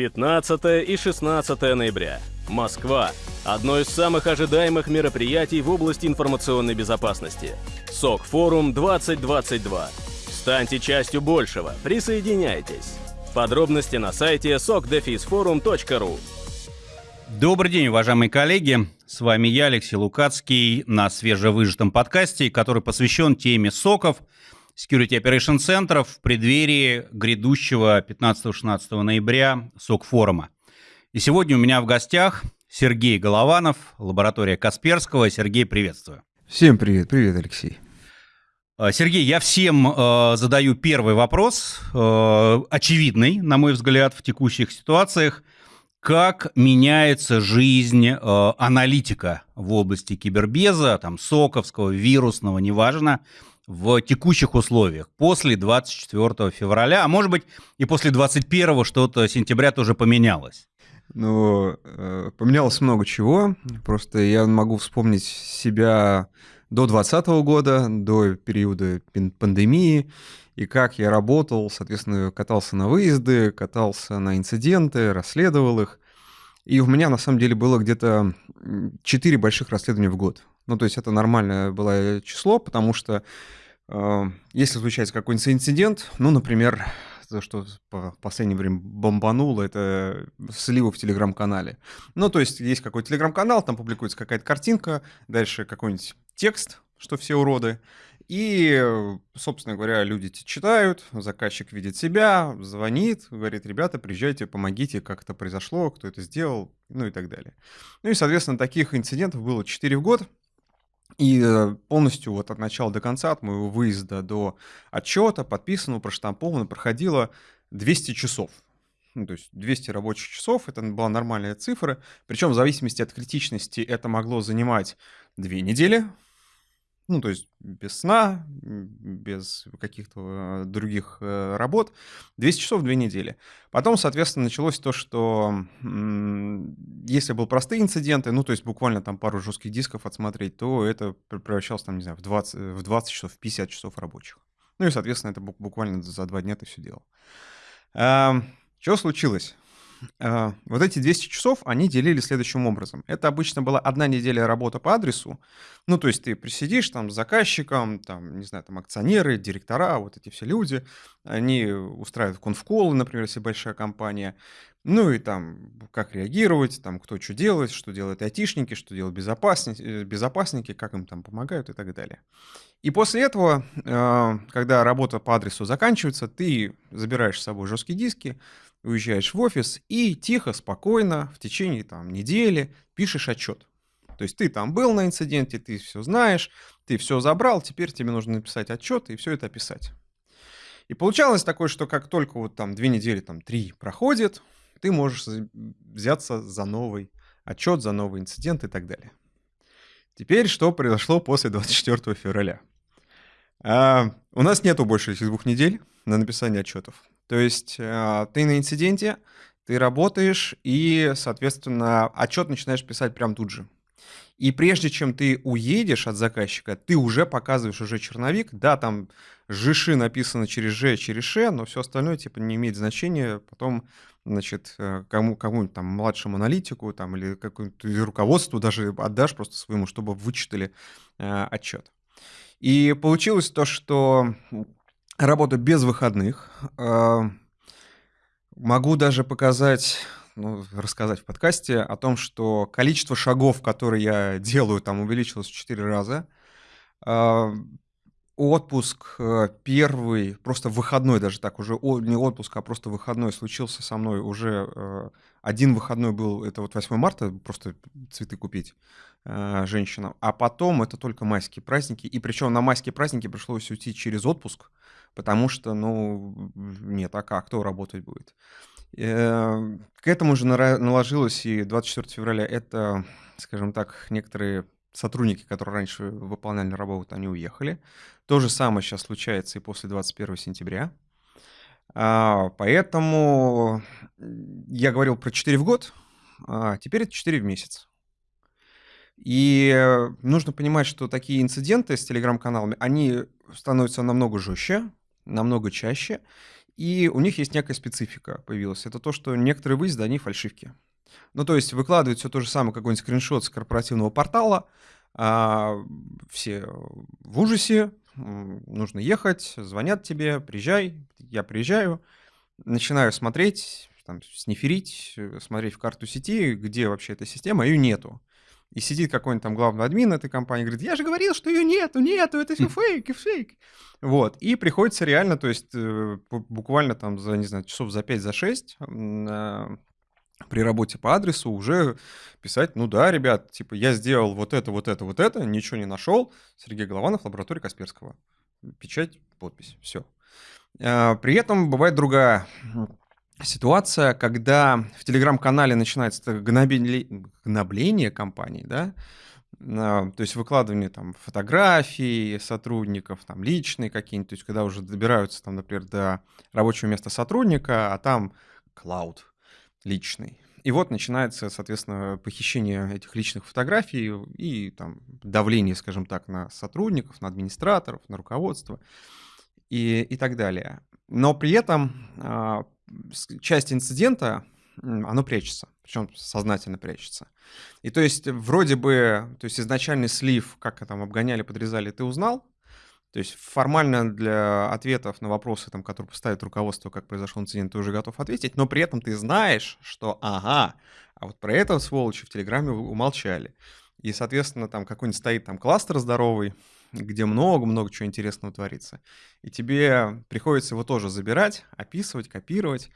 15 и 16 ноября. Москва. Одно из самых ожидаемых мероприятий в области информационной безопасности. СОК-форум 2022. Станьте частью большего. Присоединяйтесь. Подробности на сайте sokdefisforum.ru Добрый день, уважаемые коллеги. С вами я, Алексей Лукацкий, на свежевыжатом подкасте, который посвящен теме соков, Security Operation Center в преддверии грядущего 15-16 ноября СОК-форума. И сегодня у меня в гостях Сергей Голованов, лаборатория Касперского. Сергей, приветствую. Всем привет, привет, Алексей. А, Сергей, я всем э, задаю первый вопрос, э, очевидный, на мой взгляд, в текущих ситуациях. Как меняется жизнь э, аналитика в области кибербеза, там, соковского, вирусного, неважно, в текущих условиях после 24 февраля, а может быть и после 21 что-то сентября тоже поменялось? Ну, э, поменялось много чего. Просто я могу вспомнить себя до 2020 года, до периода пандемии, и как я работал, соответственно, катался на выезды, катался на инциденты, расследовал их. И у меня, на самом деле, было где-то 4 больших расследования в год. Ну, то есть это нормальное было число, потому что если случается какой-нибудь инцидент, ну, например, то, что в последнее время бомбануло, это сливы в телеграм-канале. Ну, то есть есть какой-то телеграм-канал, там публикуется какая-то картинка, дальше какой-нибудь текст, что все уроды, и, собственно говоря, люди читают, заказчик видит себя, звонит, говорит, ребята, приезжайте, помогите, как это произошло, кто это сделал, ну и так далее. Ну и, соответственно, таких инцидентов было 4 в год. И э, полностью вот от начала до конца, от моего выезда до отчета, подписанного, проштампованного, проходило 200 часов. Ну, то есть 200 рабочих часов, это была нормальная цифра. Причем в зависимости от критичности это могло занимать 2 недели, ну, то есть без сна, без каких-то э, других э, работ, 200 часов, 2 недели. Потом, соответственно, началось то, что если были простые инциденты, ну, то есть буквально там пару жестких дисков отсмотреть, то это превращалось, там, не знаю, в 20, в 20 часов, в 50 часов рабочих. Ну и, соответственно, это буквально за два дня ты все делал. Что случилось? А, вот эти 200 часов, они делили следующим образом. Это обычно была одна неделя работы по адресу. Ну, то есть ты присидишь там с заказчиком, там, не знаю, там акционеры, директора, вот эти все люди, они устраивают конфколы, например, если большая компания. Ну и там, как реагировать, там, кто что делает, что делают айтишники, что делают безопасники, э, безопасники, как им там помогают и так далее. И после этого, а, когда работа по адресу заканчивается, ты забираешь с собой жесткие диски, уезжаешь в офис и тихо, спокойно в течение там, недели пишешь отчет. То есть ты там был на инциденте, ты все знаешь, ты все забрал, теперь тебе нужно написать отчет и все это описать. И получалось такое, что как только вот там две недели, там три проходит, ты можешь взяться за новый отчет, за новый инцидент и так далее. Теперь что произошло после 24 февраля? А, у нас нету больше этих двух недель на написание отчетов. То есть а, ты на инциденте, ты работаешь, и, соответственно, отчет начинаешь писать прямо тут же. И прежде чем ты уедешь от заказчика, ты уже показываешь уже черновик. Да, там ЖИШи написано через Ж, через Ш, но все остальное типа не имеет значения. Потом, значит, э, кому, кому-нибудь там младшему аналитику там, или какому-то руководству даже отдашь просто своему, чтобы вычитали э, отчет. И получилось то, что Работаю без выходных. А, могу даже показать, ну, рассказать в подкасте о том, что количество шагов, которые я делаю, там увеличилось в 4 раза. А, отпуск э, первый, просто выходной даже так, уже не отпуск, а просто выходной случился со мной уже. Э, один выходной был, это вот 8 марта, просто цветы купить э, женщинам. А потом это только майские праздники. И причем на майские праздники пришлось уйти через отпуск потому что, ну, нет, а как, кто работать будет? Э, к этому же наложилось и 24 февраля. Это, скажем так, некоторые сотрудники, которые раньше выполняли работу, они уехали. То же самое сейчас случается и после 21 сентября. А, поэтому я говорил про 4 в год, а теперь это 4 в месяц. И нужно понимать, что такие инциденты с телеграм-каналами, они становятся намного жестче, намного чаще. И у них есть некая специфика появилась. Это то, что некоторые выезды, они фальшивки. Ну, то есть выкладывают все то же самое, какой-нибудь скриншот с корпоративного портала, а, все в ужасе, нужно ехать, звонят тебе, приезжай, я приезжаю, начинаю смотреть, там, сниферить, смотреть в карту сети, где вообще эта система, ее нету. И сидит какой-нибудь там главный админ этой компании, говорит, я же говорил, что ее нету, нету, это все фейк, фейк. Вот, и приходится реально, то есть э, буквально там за, не знаю, часов за 5, за 6 при работе по адресу уже писать, ну да, ребят, типа я сделал вот это, вот это, вот это, ничего не нашел. Сергей Голованов, лаборатория Касперского. Печать, подпись, все. А, при этом бывает другая ситуация, когда в телеграм-канале начинается гнобление компании, да, а, то есть выкладывание там фотографий сотрудников, там личные какие-нибудь, то есть когда уже добираются там, например, до рабочего места сотрудника, а там клауд личный. И вот начинается, соответственно, похищение этих личных фотографий и там давление, скажем так, на сотрудников, на администраторов, на руководство и, и так далее. Но при этом а, часть инцидента, оно прячется, причем сознательно прячется. И то есть вроде бы, то есть изначальный слив, как там обгоняли, подрезали, ты узнал, то есть формально для ответов на вопросы, там, которые поставит руководство, как произошел инцидент, ты уже готов ответить, но при этом ты знаешь, что ага, а вот про это сволочи в Телеграме умолчали. И, соответственно, там какой-нибудь стоит там кластер здоровый, где много-много чего интересного творится. И тебе приходится его тоже забирать, описывать, копировать.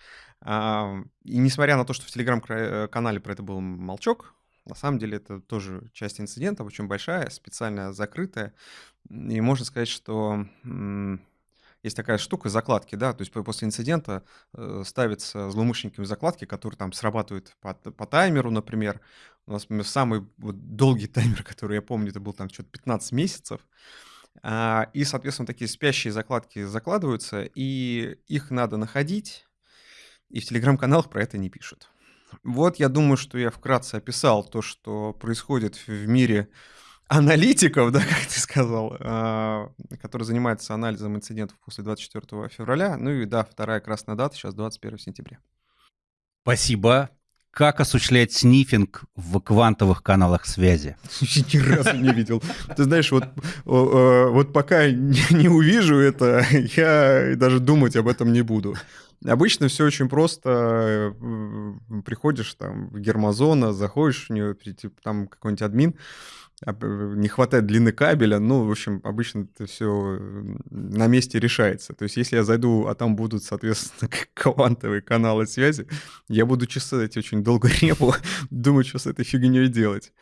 И несмотря на то, что в телеграм-канале про это был молчок, на самом деле это тоже часть инцидента, очень большая, специально закрытая. И можно сказать, что есть такая штука закладки, да, то есть после инцидента э, ставятся злоумышленниками закладки, которые там срабатывают по, по таймеру, например. У нас самый вот, долгий таймер, который я помню, это был там что-то 15 месяцев. А, и, соответственно, такие спящие закладки закладываются, и их надо находить, и в телеграм-каналах про это не пишут. Вот я думаю, что я вкратце описал то, что происходит в мире аналитиков, да, как ты сказал, э, который занимается анализом инцидентов после 24 февраля. Ну и да, вторая красная дата, сейчас 21 сентября. Спасибо. Как осуществлять снифинг в квантовых каналах связи? Ни разу не видел. Ты знаешь, вот, вот пока не увижу это, я даже думать об этом не буду. Обычно все очень просто. Приходишь там в Гермозона, заходишь в нее, там какой-нибудь админ, не хватает длины кабеля, ну, в общем, обычно это все на месте решается. То есть, если я зайду, а там будут, соответственно, квантовые каналы связи, я буду чесать очень долго репу, думать, что с этой фигней делать.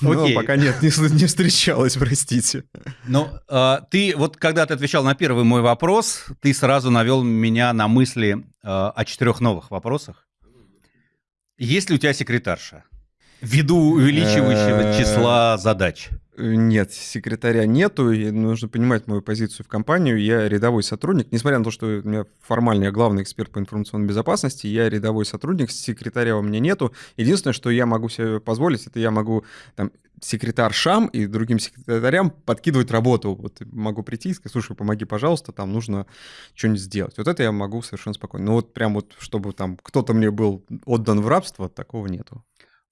Но Окей. пока нет, не, не встречалось, простите. Ну, э, ты вот когда ты отвечал на первый мой вопрос, ты сразу навел меня на мысли э, о четырех новых вопросах. Есть ли у тебя секретарша? Ввиду увеличивающего э, числа задач. Нет, секретаря нету, и нужно понимать мою позицию в компанию. Я рядовой сотрудник, несмотря на то, что у меня формально я главный эксперт по информационной безопасности, я рядовой сотрудник, секретаря у меня нету. Единственное, что я могу себе позволить, это я могу там, секретаршам и другим секретарям подкидывать работу. Вот могу прийти и сказать, слушай, помоги, пожалуйста, там нужно что-нибудь сделать. Вот это я могу совершенно спокойно. Но вот прям вот, чтобы там кто-то мне был отдан в рабство, такого нету.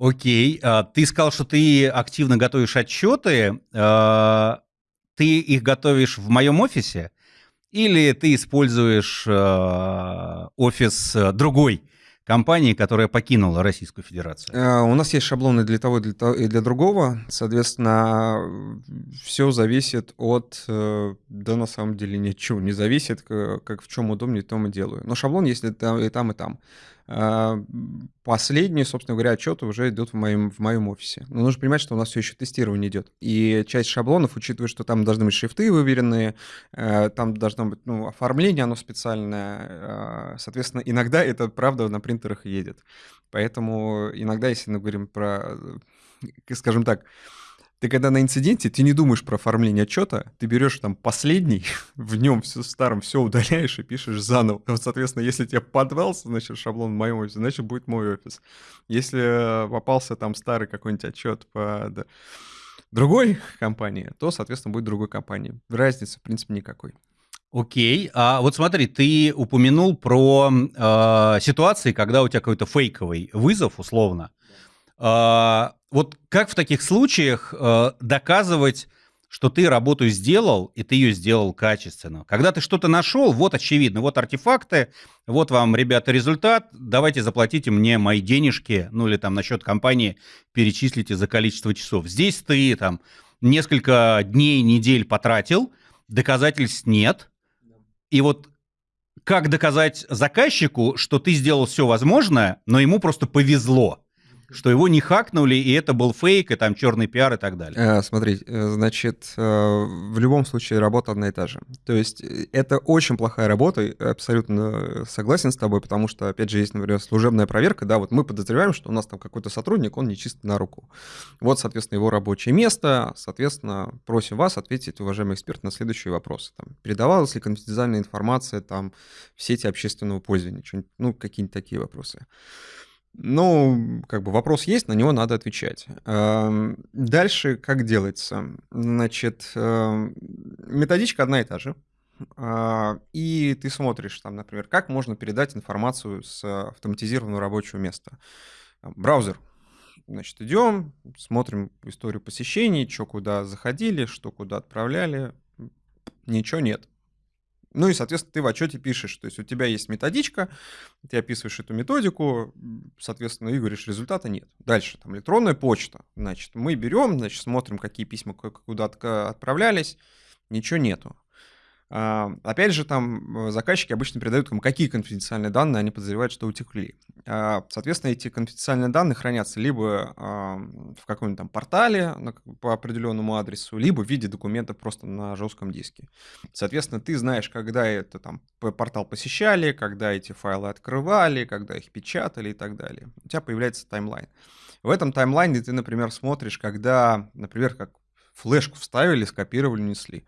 Окей, а, ты сказал, что ты активно готовишь отчеты. А, ты их готовишь в моем офисе? Или ты используешь а, офис другой компании, которая покинула Российскую Федерацию? У нас есть шаблоны для того и для, другого. Соответственно, все зависит от... Э, да, на самом деле, ничего не зависит. Как в чем удобнее, то мы делаю. Но шаблон есть и там. И там. А, последние, собственно говоря, отчеты уже идут в моем, в моем офисе. Но нужно понимать, что у нас все еще тестирование идет. И часть шаблонов, учитывая, что там должны быть шрифты выверенные, э, там должно быть ну, оформление, оно специальное. А, соответственно, иногда это, правда, на принтерах едет. Поэтому иногда, если мы говорим про, э, скажем так, ты когда на инциденте, ты не думаешь про оформление отчета, ты берешь там последний, в нем все старом все удаляешь и пишешь заново. Вот, соответственно, если тебе подвался, значит, шаблон в моем офисе, значит, будет мой офис. Если попался там старый какой-нибудь отчет по да, другой компании, то, соответственно, будет другой компании. Разницы, в принципе, никакой. Окей, а вот смотри, ты упомянул про э, ситуации, когда у тебя какой-то фейковый вызов, условно. Э, вот как в таких случаях э, доказывать, что ты работу сделал, и ты ее сделал качественно? Когда ты что-то нашел, вот очевидно, вот артефакты, вот вам, ребята, результат, давайте заплатите мне мои денежки, ну или там на счет компании перечислите за количество часов. Здесь ты там несколько дней, недель потратил, доказательств нет – и вот как доказать заказчику, что ты сделал все возможное, но ему просто повезло? Что его не хакнули, и это был фейк, и там черный пиар и так далее. Э, смотри, э, значит, э, в любом случае работа одна и та же. То есть это очень плохая работа, абсолютно согласен с тобой, потому что, опять же, есть, например, служебная проверка, да, вот мы подозреваем, что у нас там какой-то сотрудник, он не чист на руку. Вот, соответственно, его рабочее место, соответственно, просим вас ответить, уважаемый эксперт, на следующие вопросы. Там, передавалась ли конфиденциальная информация там в сети общественного пользования, ну, какие-нибудь такие вопросы. Ну, как бы вопрос есть, на него надо отвечать. Эм, дальше как делается? Значит, эм, методичка одна и та же. А, и ты смотришь там, например, как можно передать информацию с автоматизированного рабочего места. Браузер. Значит, идем, смотрим историю посещений, что куда заходили, что куда отправляли. Ничего нет. Ну и, соответственно, ты в отчете пишешь, то есть у тебя есть методичка, ты описываешь эту методику, соответственно, и говоришь, результата нет. Дальше, там, электронная почта, значит, мы берем, значит, смотрим, какие письма куда отправлялись, ничего нету. А, опять же, там э, заказчики обычно передают, какие конфиденциальные данные они подозревают, что утекли. А, соответственно, эти конфиденциальные данные хранятся либо в каком-нибудь там портале по определенному адресу, либо в виде документа просто на жестком диске. Соответственно, ты знаешь, когда это там портал посещали, когда эти файлы открывали, когда их печатали и так далее. У тебя появляется таймлайн. В этом таймлайне ты, например, смотришь, когда, например, как флешку вставили, скопировали, несли.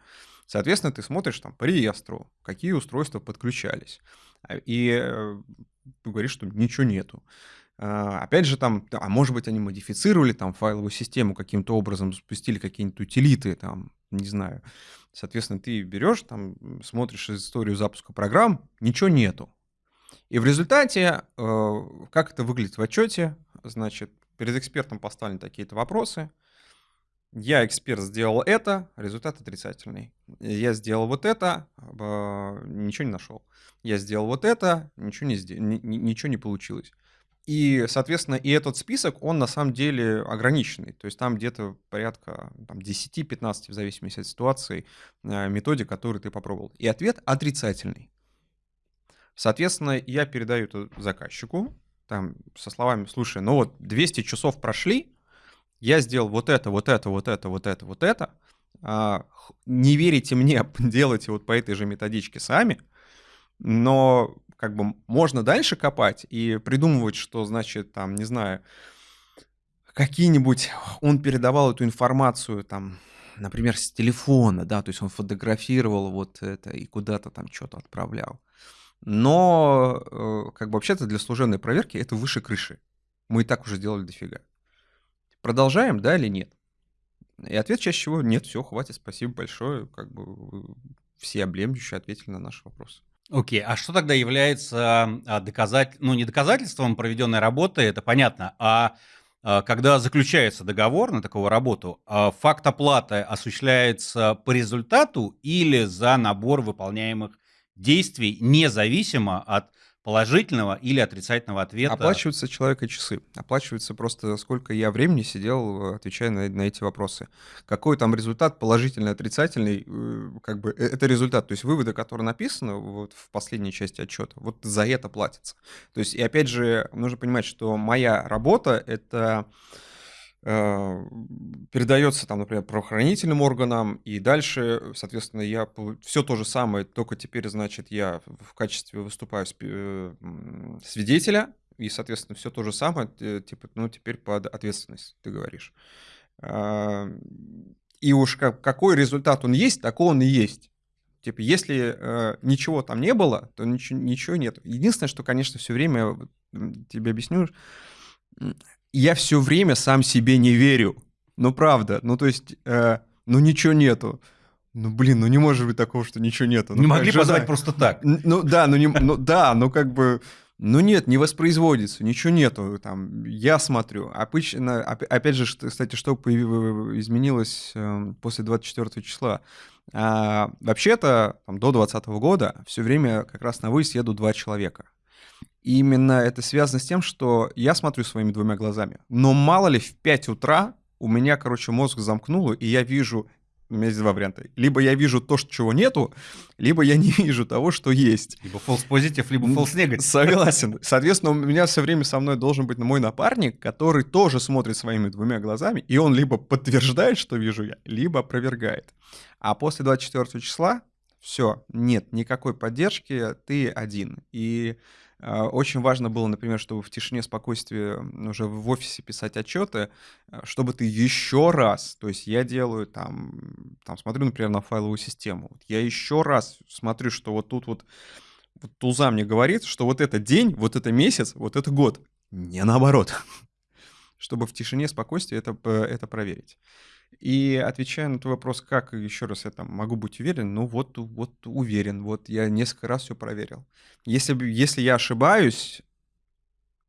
Соответственно, ты смотришь там по реестру, какие устройства подключались. А, и э, говоришь, что ничего нету. А, опять же, там, а может быть, они модифицировали там файловую систему каким-то образом, запустили какие-нибудь утилиты, там, не знаю. Соответственно, ты берешь, там, смотришь историю запуска программ, ничего нету. И в результате, э, как это выглядит в отчете, значит, перед экспертом поставлены такие-то вопросы – я, эксперт, сделал это, результат отрицательный. Я сделал вот это, ничего не нашел. Я сделал вот это, ничего не, ничего не получилось. И, соответственно, и этот список, он на самом деле ограниченный. То есть там где-то порядка там, 10-15, в зависимости от ситуации, э, методик, которые ты попробовал. И ответ отрицательный. Соответственно, я передаю это заказчику, там, со словами, слушай, ну вот 200 часов прошли, я сделал вот это, вот это, вот это, вот это, вот это, а, не верите мне, делайте вот по этой же методичке сами, но как бы можно дальше копать и придумывать, что значит там, не знаю, какие-нибудь, он передавал эту информацию там, например, с телефона, да, то есть он фотографировал вот это и куда-то там что-то отправлял. Но э, как бы вообще-то для служебной проверки это выше крыши. Мы и так уже сделали дофига. Продолжаем, да или нет? И ответ чаще всего нет, все, хватит, спасибо большое. Как бы все облемлющие ответили на наш вопрос. Окей, okay. а что тогда является а, доказать, ну не доказательством проведенной работы, это понятно, а, а когда заключается договор на такую работу, а факт оплаты осуществляется по результату или за набор выполняемых действий, независимо от положительного или отрицательного ответа. Оплачиваются человека часы. Оплачивается просто сколько я времени сидел, отвечая на, на эти вопросы. Какой там результат, положительный, отрицательный, э, как бы э, это результат. То есть выводы, которые написаны вот в последней части отчета, вот за это платится. То есть, и опять же, нужно понимать, что моя работа — это Э, передается там, например, правоохранительным органам, и дальше, соответственно, я все то же самое, только теперь, значит, я в качестве выступаю э, свидетеля, и, соответственно, все то же самое, типа, ну, теперь под ответственность, ты говоришь. А, и уж как, какой результат он есть, такой он и есть. Типа, если э, ничего там не было, то ничего, ничего нет. Единственное, что, конечно, все время, тебе объясню, я все время сам себе не верю. Ну, правда. Ну, то есть, э, ну, ничего нету. ну блин, ну не может быть такого, что ничего нету. Ну, не могли же позвать просто так. Ну да, ну, не, ну да, ну как бы, ну нет, не воспроизводится, ничего нету. Там я смотрю. Обычно, оп- опять же, кстати, что появи- изменилось эм, после 24 числа? А, вообще-то до 2020 года все время как раз на выезд едут два человека. И именно это связано с тем, что я смотрю своими двумя глазами. Но мало ли в 5 утра у меня, короче, мозг замкнуло, и я вижу у меня есть два варианта. Либо я вижу то, чего нету, либо я не вижу того, что есть. Либо false positive, либо false negative. Согласен. Соответственно, у меня все время со мной должен быть мой напарник, который тоже смотрит своими двумя глазами, и он либо подтверждает, что вижу я, либо опровергает. А после 24 числа все, нет никакой поддержки, ты один. И очень важно было, например, чтобы в тишине, спокойствии уже в офисе писать отчеты, э, чтобы ты еще раз, то есть я делаю там, там смотрю, например, на файловую систему, я еще раз смотрю, что вот тут вот вот Туза мне говорит, что вот это день, вот это месяц, вот это год. Не наоборот. Чтобы в тишине, спокойствии это, п- это проверить. И отвечая на твой вопрос, как еще раз я там могу быть уверен, ну вот, вот уверен, вот я несколько раз все проверил. Если, если я ошибаюсь,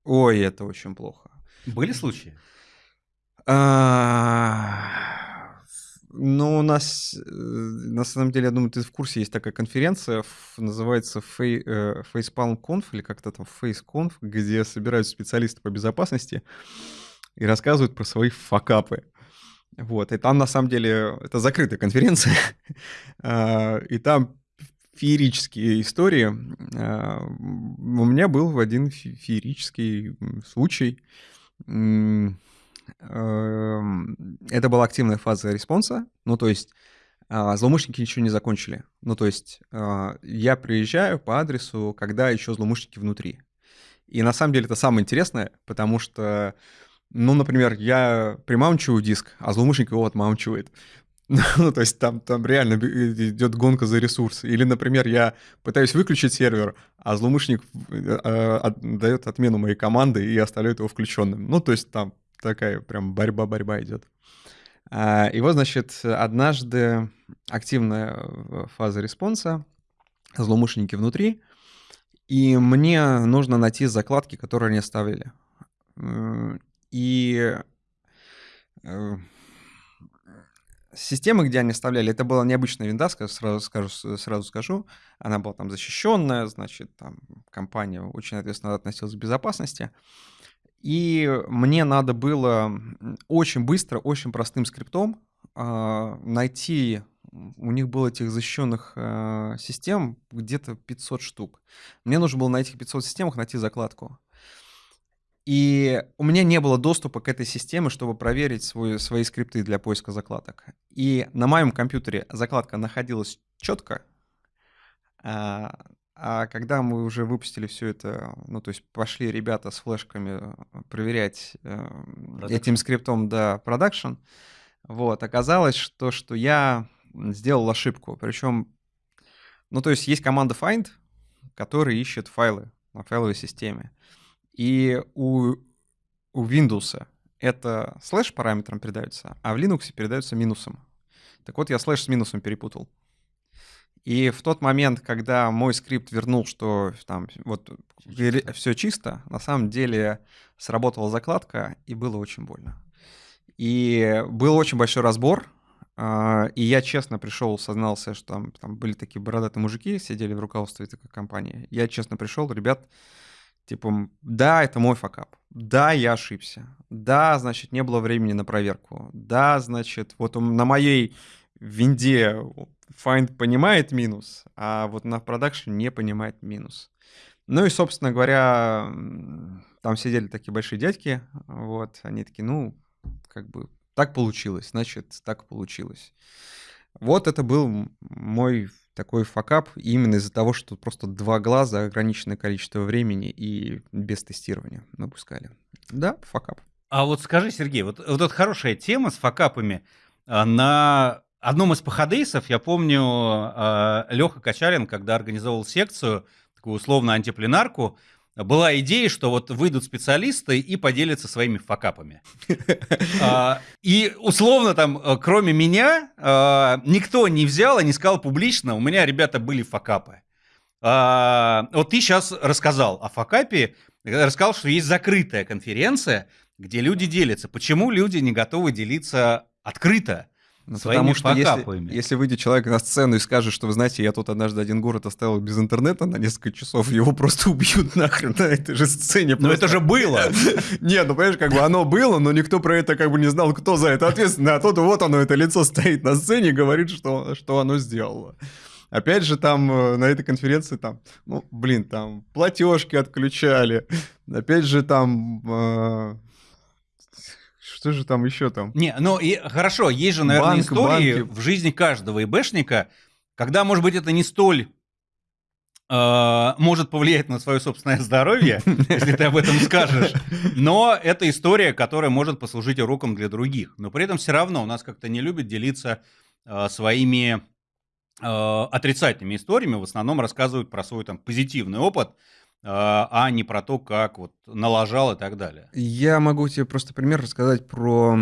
ой, это очень плохо. Были случаи? А, Ну, у нас, э, на самом деле, я думаю, ты в курсе, есть такая конференция, называется э, Facepalm Conf, или как-то там FaceConf, где собираются специалисты по безопасности и рассказывают про свои факапы. Вот, и там, на самом деле, это закрытая конференция, А, и там феерические истории. А, У меня был один фе- феерический случай. Эм, Это была активная фаза response а, ну, то есть а, злоумышленники ничего не закончили. Ну, то есть я приезжаю по адресу, когда еще злоумышленники внутри. И на самом деле это самое интересное, потому что, ну, например, я примаунчиваю диск, а злоумышленник его отмаунчивает. Ну, то есть там, там реально б- идет гонка за ресурсы. Или, например, я пытаюсь выключить сервер, а злоумышленник э, э, дает отмену моей команды и оставляет его включенным. Ну, то есть там такая прям борьба-борьба идет. А, И вот, значит, однажды активная э, фаза response а, злоумышленники внутри, и мне нужно найти закладки, которые они оставили. И э, системы, где они оставляли, это была необычная винда, ска- сразу скажу, сразу скажу. Она была там защищенная, значит, там компания очень ответственно относилась к безопасности. И мне надо было очень быстро, очень простым скриптом а, найти, у них было этих защищенных а, систем где-то 500 штук. Мне нужно было на этих 500 системах найти закладку. И у меня не было доступа к этой системе, чтобы проверить свой, свои скрипты для поиска закладок. И на моем компьютере закладка находилась четко, а, а когда мы уже выпустили все это, ну, то есть пошли ребята с флешками проверять э, этим скриптом, да, продакшн, вот, оказалось, что, что я сделал ошибку. Причем, ну, то есть есть команда find, которая ищет файлы на файловой системе. И у, у Windows это слэш параметром передается, а в Linux передается минусом. Так вот, я слэш с минусом перепутал. И в тот момент, когда мой скрипт вернул, что там вот все чисто, на самом деле сработала закладка, и было очень больно. И был очень большой разбор, а, и я честно пришел, сознался, что там, там были такие бородатые мужики, сидели в руководстве такой компании. Я честно пришел, ребят, типа, да, это мой факап. Да, я ошибся. Да, значит, не было времени на проверку. Да, значит, вот он- на моей винде find понимает минус, а вот на production не понимает минус. Ну и, собственно говоря, там сидели такие большие дядьки, вот, они такие, ну, как бы, так получилось, значит, так получилось. Вот это был мой такой факап именно из-за того, что просто два глаза, ограниченное количество времени и без тестирования выпускали. Да, факап. А вот скажи, Сергей, вот, вот эта хорошая тема с факапами. а, На одном из походейсов, я помню, Леха Качарин, когда организовал секцию, такую условно антипленарку, была идея, что вот выйдут специалисты и поделятся своими факапами. А, и условно там, э, кроме меня, а, никто не взял и не сказал публично, у меня, ребята, были факапы. А, вот ты сейчас рассказал о факапе, рассказал, что есть закрытая конференция, где люди делятся. Почему люди не готовы делиться открыто? Ну, потому что если, если выйдет человек на сцену и скажет, что, вы знаете, я тут однажды один город оставил без интернета на несколько часов, его просто убьют нахрен на этой же сцене. Но это же было! Нет, ну понимаешь, как бы оно было, но никто про это как бы не знал, кто за это ответственный. А тут вот оно, это лицо стоит на сцене и говорит, что, что оно сделало. Опять же, там э, на этой конференции там, ну, блин, там платежки отключали. Опять же, там э, что же там еще там? Не, ну и хорошо, есть же, наверное, Банк, истории банки. в жизни каждого ИБшника, когда, может быть, это не столь э, может повлиять на свое собственное здоровье, если ты об этом скажешь. Но это история, которая может послужить уроком для других. Но при этом все равно у нас как-то не любят делиться э, своими э, отрицательными историями. В основном рассказывают про свой там позитивный опыт. А, а не про то, как вот налажал и так далее. Я могу тебе просто пример рассказать про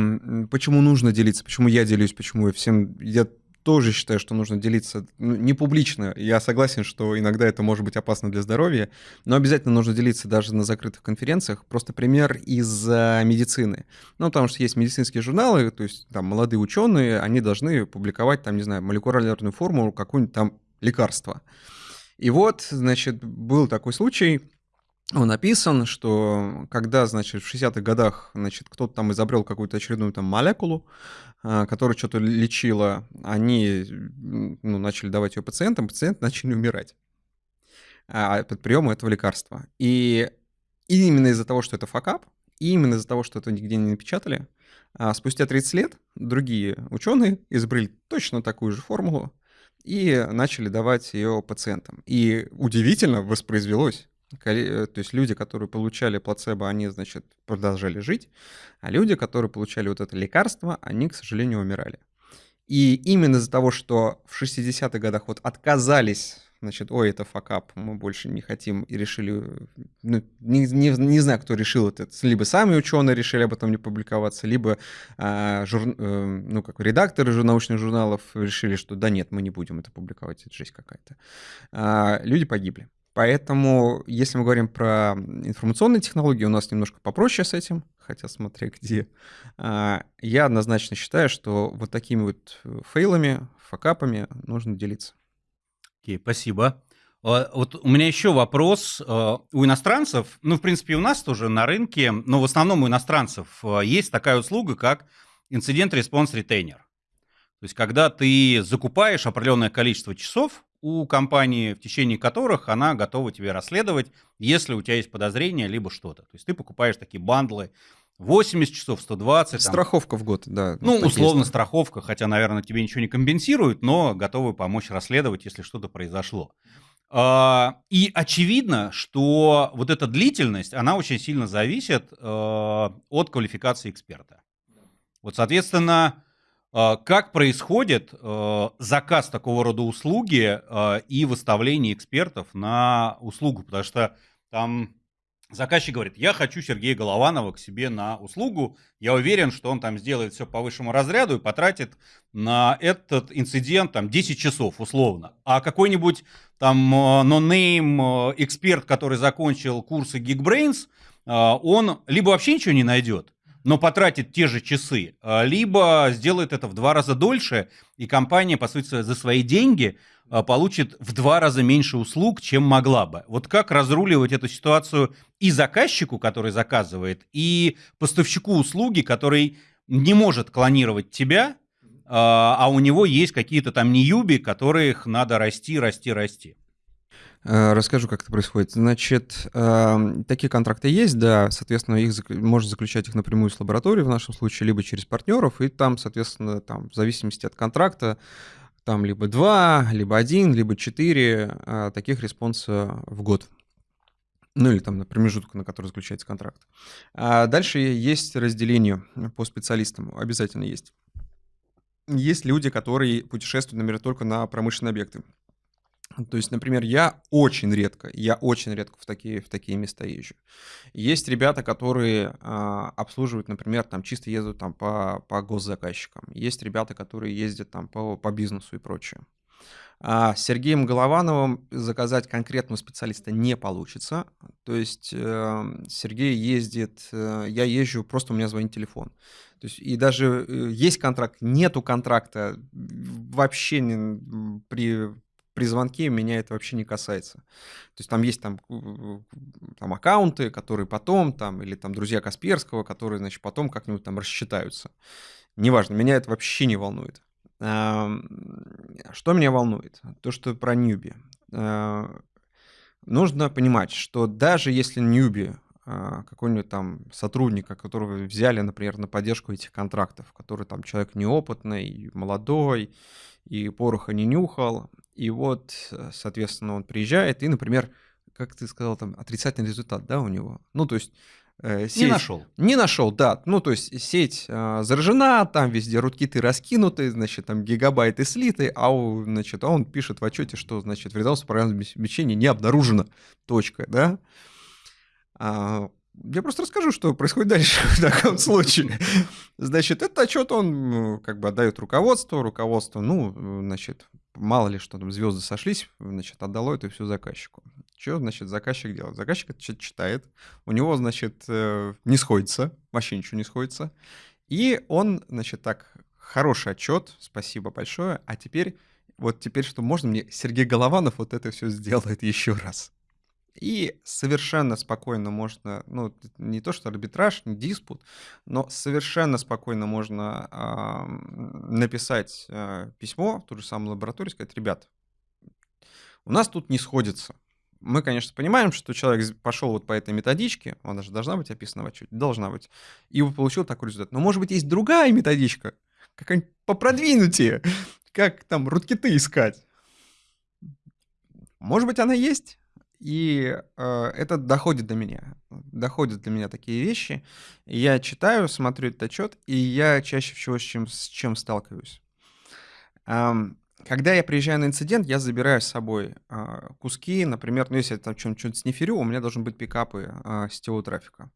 почему нужно делиться, почему я делюсь, почему я всем... Я тоже считаю, что нужно делиться ну, не публично. Я согласен, что иногда это может быть опасно для здоровья, но обязательно нужно делиться даже на закрытых конференциях. Просто пример из медицины. Ну, потому что есть медицинские журналы, то есть там молодые ученые, они должны публиковать там, не знаю, молекулярную формулу какую-нибудь там лекарства. И вот, значит, был такой случай, он написан, что когда, значит, в 60-х годах, значит, кто-то там изобрел какую-то очередную там молекулу, а, которая что-то лечила, они ну, начали давать ее пациентам, пациенты начали умирать а, под приемом этого лекарства. И, и именно из-за того, что это факап, и именно из-за того, что это нигде не напечатали, а спустя 30 лет другие ученые изобрели точно такую же формулу, и начали давать ее пациентам. И удивительно воспроизвелось. Э, то есть люди, которые получали плацебо, они, значит, продолжали жить, а люди, которые получали вот это лекарство, они, к сожалению, умирали. И именно из-за того, что в 60-х годах вот отказались значит, ой, это факап, мы больше не хотим, и решили, ну, не, не, не знаю, кто решил это, либо сами ученые решили об этом не публиковаться, либо а, жур, э, ну, как редакторы же научных журналов решили, что да нет, мы не будем это публиковать, это жесть какая-то. А, люди погибли. Поэтому, если мы говорим про информационные технологии, у нас немножко попроще с этим, хотя смотря где. А, я однозначно считаю, что вот такими вот fail ами, факапами нужно делиться. Окей, спасибо. А, вот у меня еще вопрос. А, у иностранцев, ну, в принципе, у нас тоже на рынке, но в основном у иностранцев а, есть такая услуга, как incident response retainer. То есть, когда ты закупаешь определенное количество часов у компании, в течение которых она готова тебе расследовать, если у тебя есть подозрение, либо что-то. То есть, ты покупаешь такие bundle ы 80 часов, 120. Страховка там. в год, да. Ну, условно есть. страховка, хотя, наверное, тебе ничего не компенсирует, но готовы помочь расследовать, если что-то произошло. А, и очевидно, что вот эта длительность, она очень сильно зависит э, от квалификации эксперта. Вот, соответственно, э, как происходит э, заказ такого рода услуги и выставление экспертов на услугу, потому что там Заказчик говорит, я хочу Сергея Голованова к себе на услугу. Я уверен, что он там сделает все по высшему разряду и потратит на этот инцидент там 10 часов условно. А какой-нибудь там э, нонейм э, эксперт, который закончил курсы Geekbrains, э, он либо вообще ничего не найдет, но потратит те же часы, либо сделает это в два раза дольше, и компания, по сути, за свои деньги получит в два раза меньше услуг, чем могла бы. Вот как разруливать эту ситуацию и заказчику, который заказывает, и поставщику услуги, который не может клонировать тебя, а, а у него есть какие-то там неюби, которых надо расти, расти, расти. Э, расскажу, как это происходит. Значит, эм, такие контракты есть, да, соответственно, их можно заключать их напрямую с лабораторией в нашем случае, либо через партнеров, и там, соответственно, там, в зависимости от контракта, там либо два, либо один, либо четыре э, таких response а в год ну или там на промежуток, на который заключается контракт. А дальше есть разделение по специалистам, обязательно есть. Есть люди, которые путешествуют, например, только на промышленные объекты. То есть, например, я очень редко, я очень редко в такие, в такие места езжу. Есть ребята, которые а, обслуживают, например, там чисто ездят там по, по госзаказчикам. Есть ребята, которые ездят там по, по бизнесу и прочее. А с Сергеем Головановым заказать конкретного специалиста не получится. То есть э, Сергей ездит, э, я езжу, просто у меня звонит телефон. То есть и даже э, есть контракт, нету контракта, вообще не, при при звонке меня это вообще не касается. То есть там есть там, там аккаунты, которые потом, там, или там друзья Касперского, которые, значит, потом как-нибудь там рассчитаются. Неважно, меня это вообще не волнует. Что меня волнует? То, что про Ньюби. Нужно понимать, что даже если Ньюби а, какой-нибудь там сотрудника, которого взяли, например, на поддержку этих контрактов, который там человек неопытный, молодой, и пороха не нюхал, и вот, э, соответственно, он приезжает, и, например, как ты сказал, там отрицательный результат, да, у него. Ну, то есть э, сеть... Не нашел. Не нашел, да. Ну, то есть сеть э, заражена, там везде руткиты раскинуты, значит, там гигабайты слиты, а, у, значит, а он пишет в отчете, что, значит, вредонство программного обеспечения не обнаружено. Точка, да. А, я просто расскажу, что происходит дальше в таком случае. Значит, этот отчет он как бы отдает руководству, руководство, ну, значит, мало ли что там, звезды сошлись, значит, отдало это все заказчику. Что, значит, заказчик делает? Заказчик это читает, у него, значит, э, не сходится, вообще ничего не сходится, и он, значит, так, хороший отчет, спасибо большое, а теперь, вот теперь что можно мне, Сергей Голованов вот это все сделает еще раз. И совершенно спокойно можно, ну, не то что арбитраж, не диспут, но совершенно спокойно можно э, написать э, письмо в ту же самую лабораторию и сказать, ребят, у нас тут не сходится. Мы, конечно, понимаем, что человек пошел вот по этой методичке, она же должна быть описана в отчете, должна быть, и получил такой результат. Но, может быть, есть другая методичка, какая-нибудь попродвинутее, как там руткиты искать. Может быть, она есть, и э, это доходит до меня. Доходят до меня такие вещи. Я читаю, смотрю этот отчет, и я чаще всего с чем, с чем сталкиваюсь. Эм, когда я приезжаю на инцидент, я забираю с собой э, куски, например, ну, если я там что-нибудь сниферю, у меня должны быть пикапы э, сетевого трафика.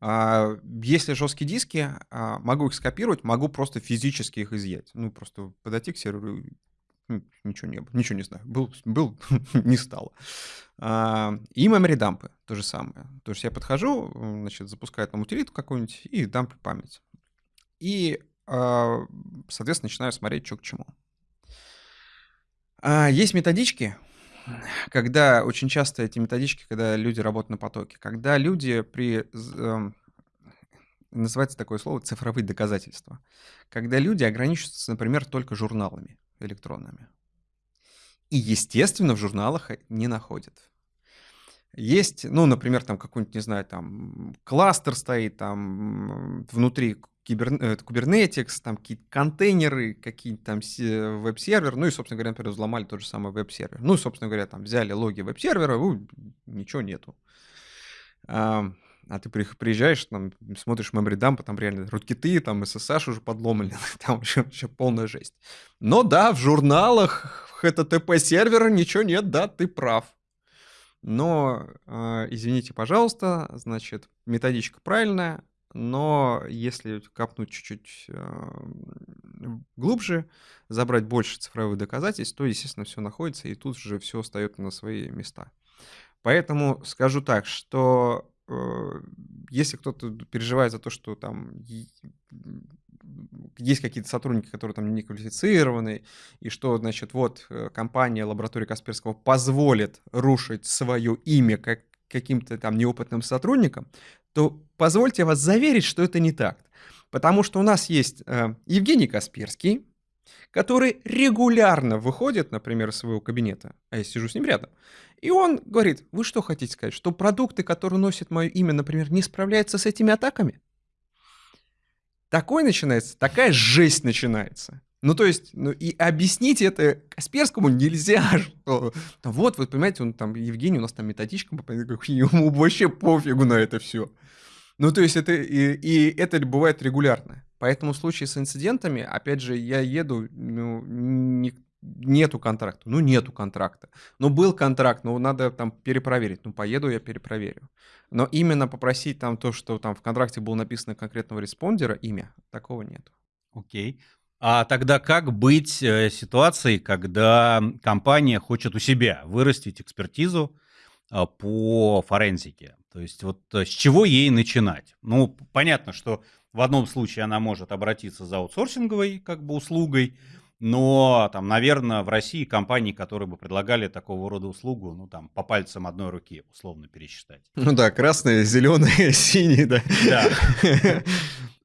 Э, если жесткие диски, э, могу их скопировать, могу просто физически их изъять. Ну, просто подойти к серверу ничего не было, ничего не знаю. Был, был не стало. А, и memory дампы, то же самое. То есть я подхожу, значит, запускаю там утилиту какую-нибудь и дампы память. И, а, соответственно, начинаю смотреть, что к чему. А, есть методички, когда очень часто эти методички, когда люди работают на потоке, когда люди при эм, называется такое слово цифровые доказательства, когда люди ограничиваются, например, только журналами электронными. И, естественно, в журналах не находят. Есть, ну, например, там какой-нибудь, не знаю, там кластер стоит, там внутри кибер, э, там какие-то контейнеры, какие-то там веб-сервер, ну и, собственно говоря, например, взломали тот же самый веб-сервер. Ну, собственно говоря, там взяли логи веб-сервера, ничего нету. А ты приезжаешь, там, смотришь memory dump, там реально руткиты, там SSH уже подломали, там вообще, вообще полная жесть. Но да, в журналах HTTP сервера ничего нет, да, ты прав. Но, э, извините, пожалуйста, значит, методичка правильная, но если капнуть чуть-чуть э, глубже, забрать больше цифровых доказательств, то, естественно, все находится, и тут же все встает на свои места. Поэтому скажу так, что если кто-то переживает за то, что там есть какие-то сотрудники, которые там не квалифицированы, и что, значит, вот э, компания лаборатории Касперского позволит рушить свое имя как каким-то там неопытным сотрудникам, то позвольте вас заверить, что это не так. Потому что у нас есть э, Евгений Касперский, который регулярно выходит, например, из своего кабинета, а я сижу с ним рядом, и он говорит, вы что хотите сказать, что продукты, которые носят мое имя, например, не справляются с этими атаками? Такой начинается, такая жесть начинается. Ну, то есть, ну, и объяснить это Касперскому нельзя, что вот, вы понимаете, он там, Евгений, у нас там методичка, ему вообще пофигу на это все. Ну, то есть, это, и, и это бывает регулярно. Поэтому в случае с инцидентами, опять же, я еду, ну, не, нету контракта. Ну, нету контракта. Ну, был контракт, ну, надо там перепроверить. Ну, поеду, я перепроверю. Но именно попросить там то, что там в контракте было написано конкретного респондера, имя, такого нету. Окей. А тогда как быть э, ситуацией, когда компания хочет у себя вырастить экспертизу э, по форензике? То есть вот э, с чего ей начинать? Ну, понятно, что в одном случае она может обратиться за аутсорсинговой как бы услугой, но там, наверное, в России компании, которые бы предлагали такого рода услугу, ну там по пальцам одной руки условно пересчитать. Ну да, красные, зеленые, синие, да. Да.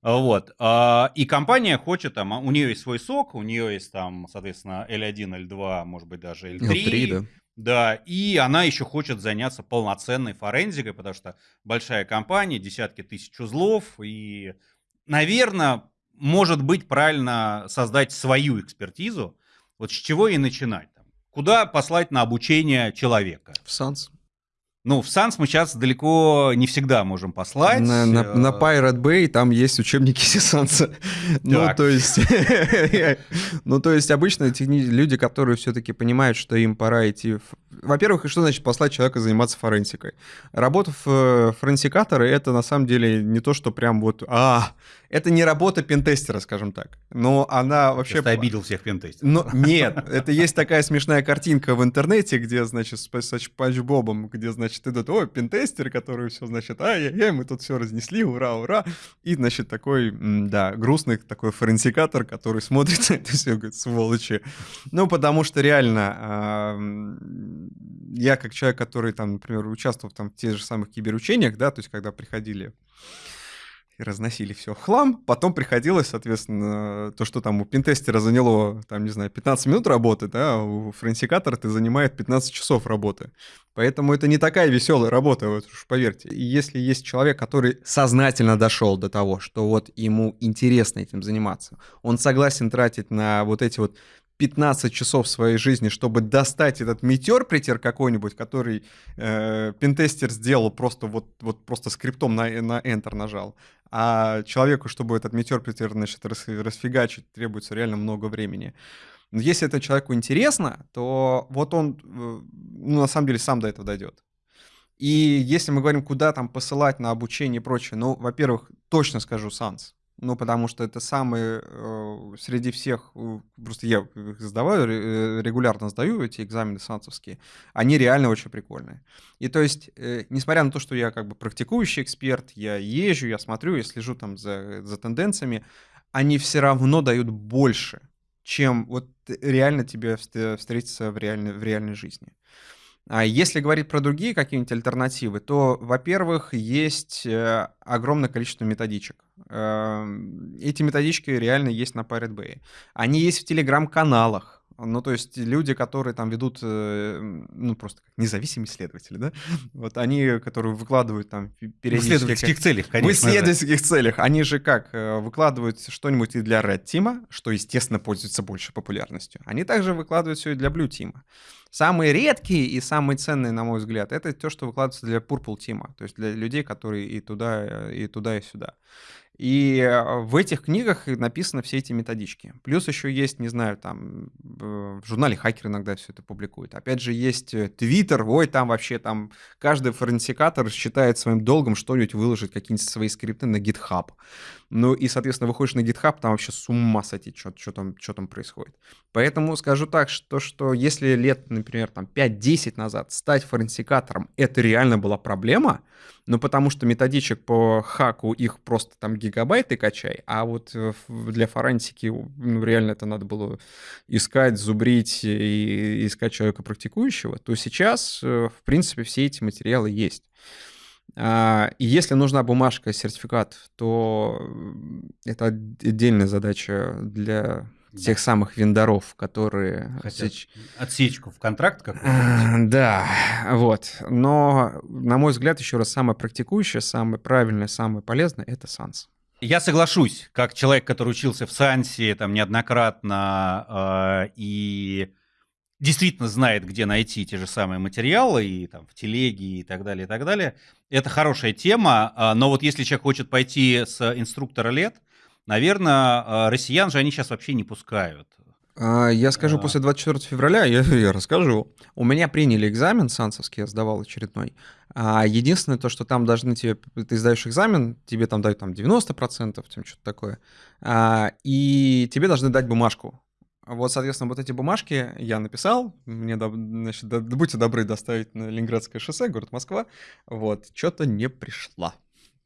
Вот. А, и компания хочет, там, у нее есть свой сок, у нее есть там, соответственно, L1, L2, может быть, даже L3. L3 да. Да, и она еще хочет заняться полноценной форензикой, потому что большая компания, десятки тысяч узлов, и, наверное, может быть правильно создать свою экспертизу. Вот с чего и начинать? Куда послать на обучение человека? В САНС. Ну, в Санс мы сейчас далеко не всегда можем послать. На, на, э, на Pirate Bay там есть учебники Сисанса. Ну, то есть... ну, то есть обычно люди, которые все-таки понимают, что им пора идти... Во-первых, что значит послать человека заниматься форенсикой? Работа в форенсикатора — это на самом деле не то, что прям вот... А, это не работа пентестера, скажем так. Но она вообще... Ты обидел всех пентестеров. Но нет, это есть такая смешная картинка в интернете, где, значит, с Панч Бобом, где, значит, идут, ой, пентестер, который все, значит, ай-яй-яй, мы тут все разнесли, ура, ура. И, значит, такой, да, грустный такой форенсикатор, который смотрит на это все, говорит, сволочи. Ну, потому что реально я как человек, который там, например, участвовал там в тех же самых киберучениях, да, то есть когда приходили и разносили все в хлам. Потом приходилось, соответственно, то, что там у пинтестера заняло, там, не знаю, 15 минут работы, да, а у френсикатора это занимает 15 часов работы. Поэтому это не такая веселая работа, вот уж поверьте. И если есть человек, который сознательно дошел до того, что вот ему интересно этим заниматься, он согласен тратить на вот эти вот 15 часов своей жизни, чтобы достать этот метеор притер какой-нибудь, который э, пентестер сделал просто вот, вот просто скриптом на, на Enter нажал. А человеку, чтобы этот метеор притер значит, расфигачить, требуется реально много времени. Но если это человеку интересно, то вот он, э, ну, на самом деле, сам до этого дойдет. И если мы говорим, куда там посылать на обучение и прочее, ну, во-первых, точно скажу Санс. Ну, потому что это самый э, среди всех, э, просто я их сдаваю, э, регулярно сдаю эти экзамены санцевские, они реально очень прикольные. И то есть, несмотря на то, что я как бы практикующий эксперт, я езжу, я смотрю, я слежу там за, за тенденциями, они все равно дают больше, чем вот реально тебе встретиться в реальной, в реальной жизни. А если говорить про другие какие-нибудь альтернативы, то, во-первых, есть э, огромное количество методичек. Эм, эти методички реально есть на Pirate Bay. Они есть в телеграм-каналах. Ну, то есть люди, которые там ведут, э, ну, просто как независимые исследователи, да, вот они, которые выкладывают там периодически... В исследовательских целях, конечно. В исследовательских целях. Они же как, э, выкладывают что-нибудь и для Red Team, что, естественно, пользуется больше популярностью. Они также выкладывают все и для Blue Team. Самые редкие и самые ценные, на мой взгляд, это то, что выкладывается для Purple Team, то есть для людей, которые и туда, и туда, и сюда. И э, в этих книгах написаны все эти методички. Плюс еще есть, не знаю, там в журнале Хакер иногда все это публикует. Опять же, есть Твиттер, ой, там вообще там каждый форенсикатор считает своим долгом что-нибудь выложить, какие-нибудь свои скрипты на GitHub. Ну и, соответственно, выходишь на GitHub, там вообще с ума сойти, что, что, там, что там происходит. Поэтому скажу так, что, что если лет, например, там 5-10 назад стать форенсикатором, это реально была проблема, ну потому что методичек по хаку их просто там гигабайты качай, а вот э, для форенсики ну, реально это надо было искать, зубрить и искать человека практикующего, то сейчас, э, в принципе, все эти материалы есть. А, и если нужна бумажка, сертификат, то это отдельная задача для да. тех самых вендоров, которые... Хотят отсечку в контракт какой-то? Да, вот. Но, на мой взгляд, еще раз, самое практикующее, самое правильное, самое полезное — это САНС. Я соглашусь, как человек, который учился в Сансе там неоднократно э, и действительно знает, где найти те же самые материалы, и там в телеге, и так далее, и так далее. Это хорошая тема, а, но вот если человек хочет пойти с инструктора лет, наверное, а, россиян же они сейчас вообще не пускают. А, Я скажу, А. после 24 февраля я, я расскажу. У меня приняли экзамен сансовский, я сдавал очередной. Единственное то, что там должны тебе, ты сдаешь экзамен, тебе там дают там 90%, там что-то такое, и тебе должны дать бумажку. Вот, соответственно, вот эти бумажки я написал, мне, значит, будьте добры доставить на Ленинградское шоссе, город Москва, вот, что-то не пришла.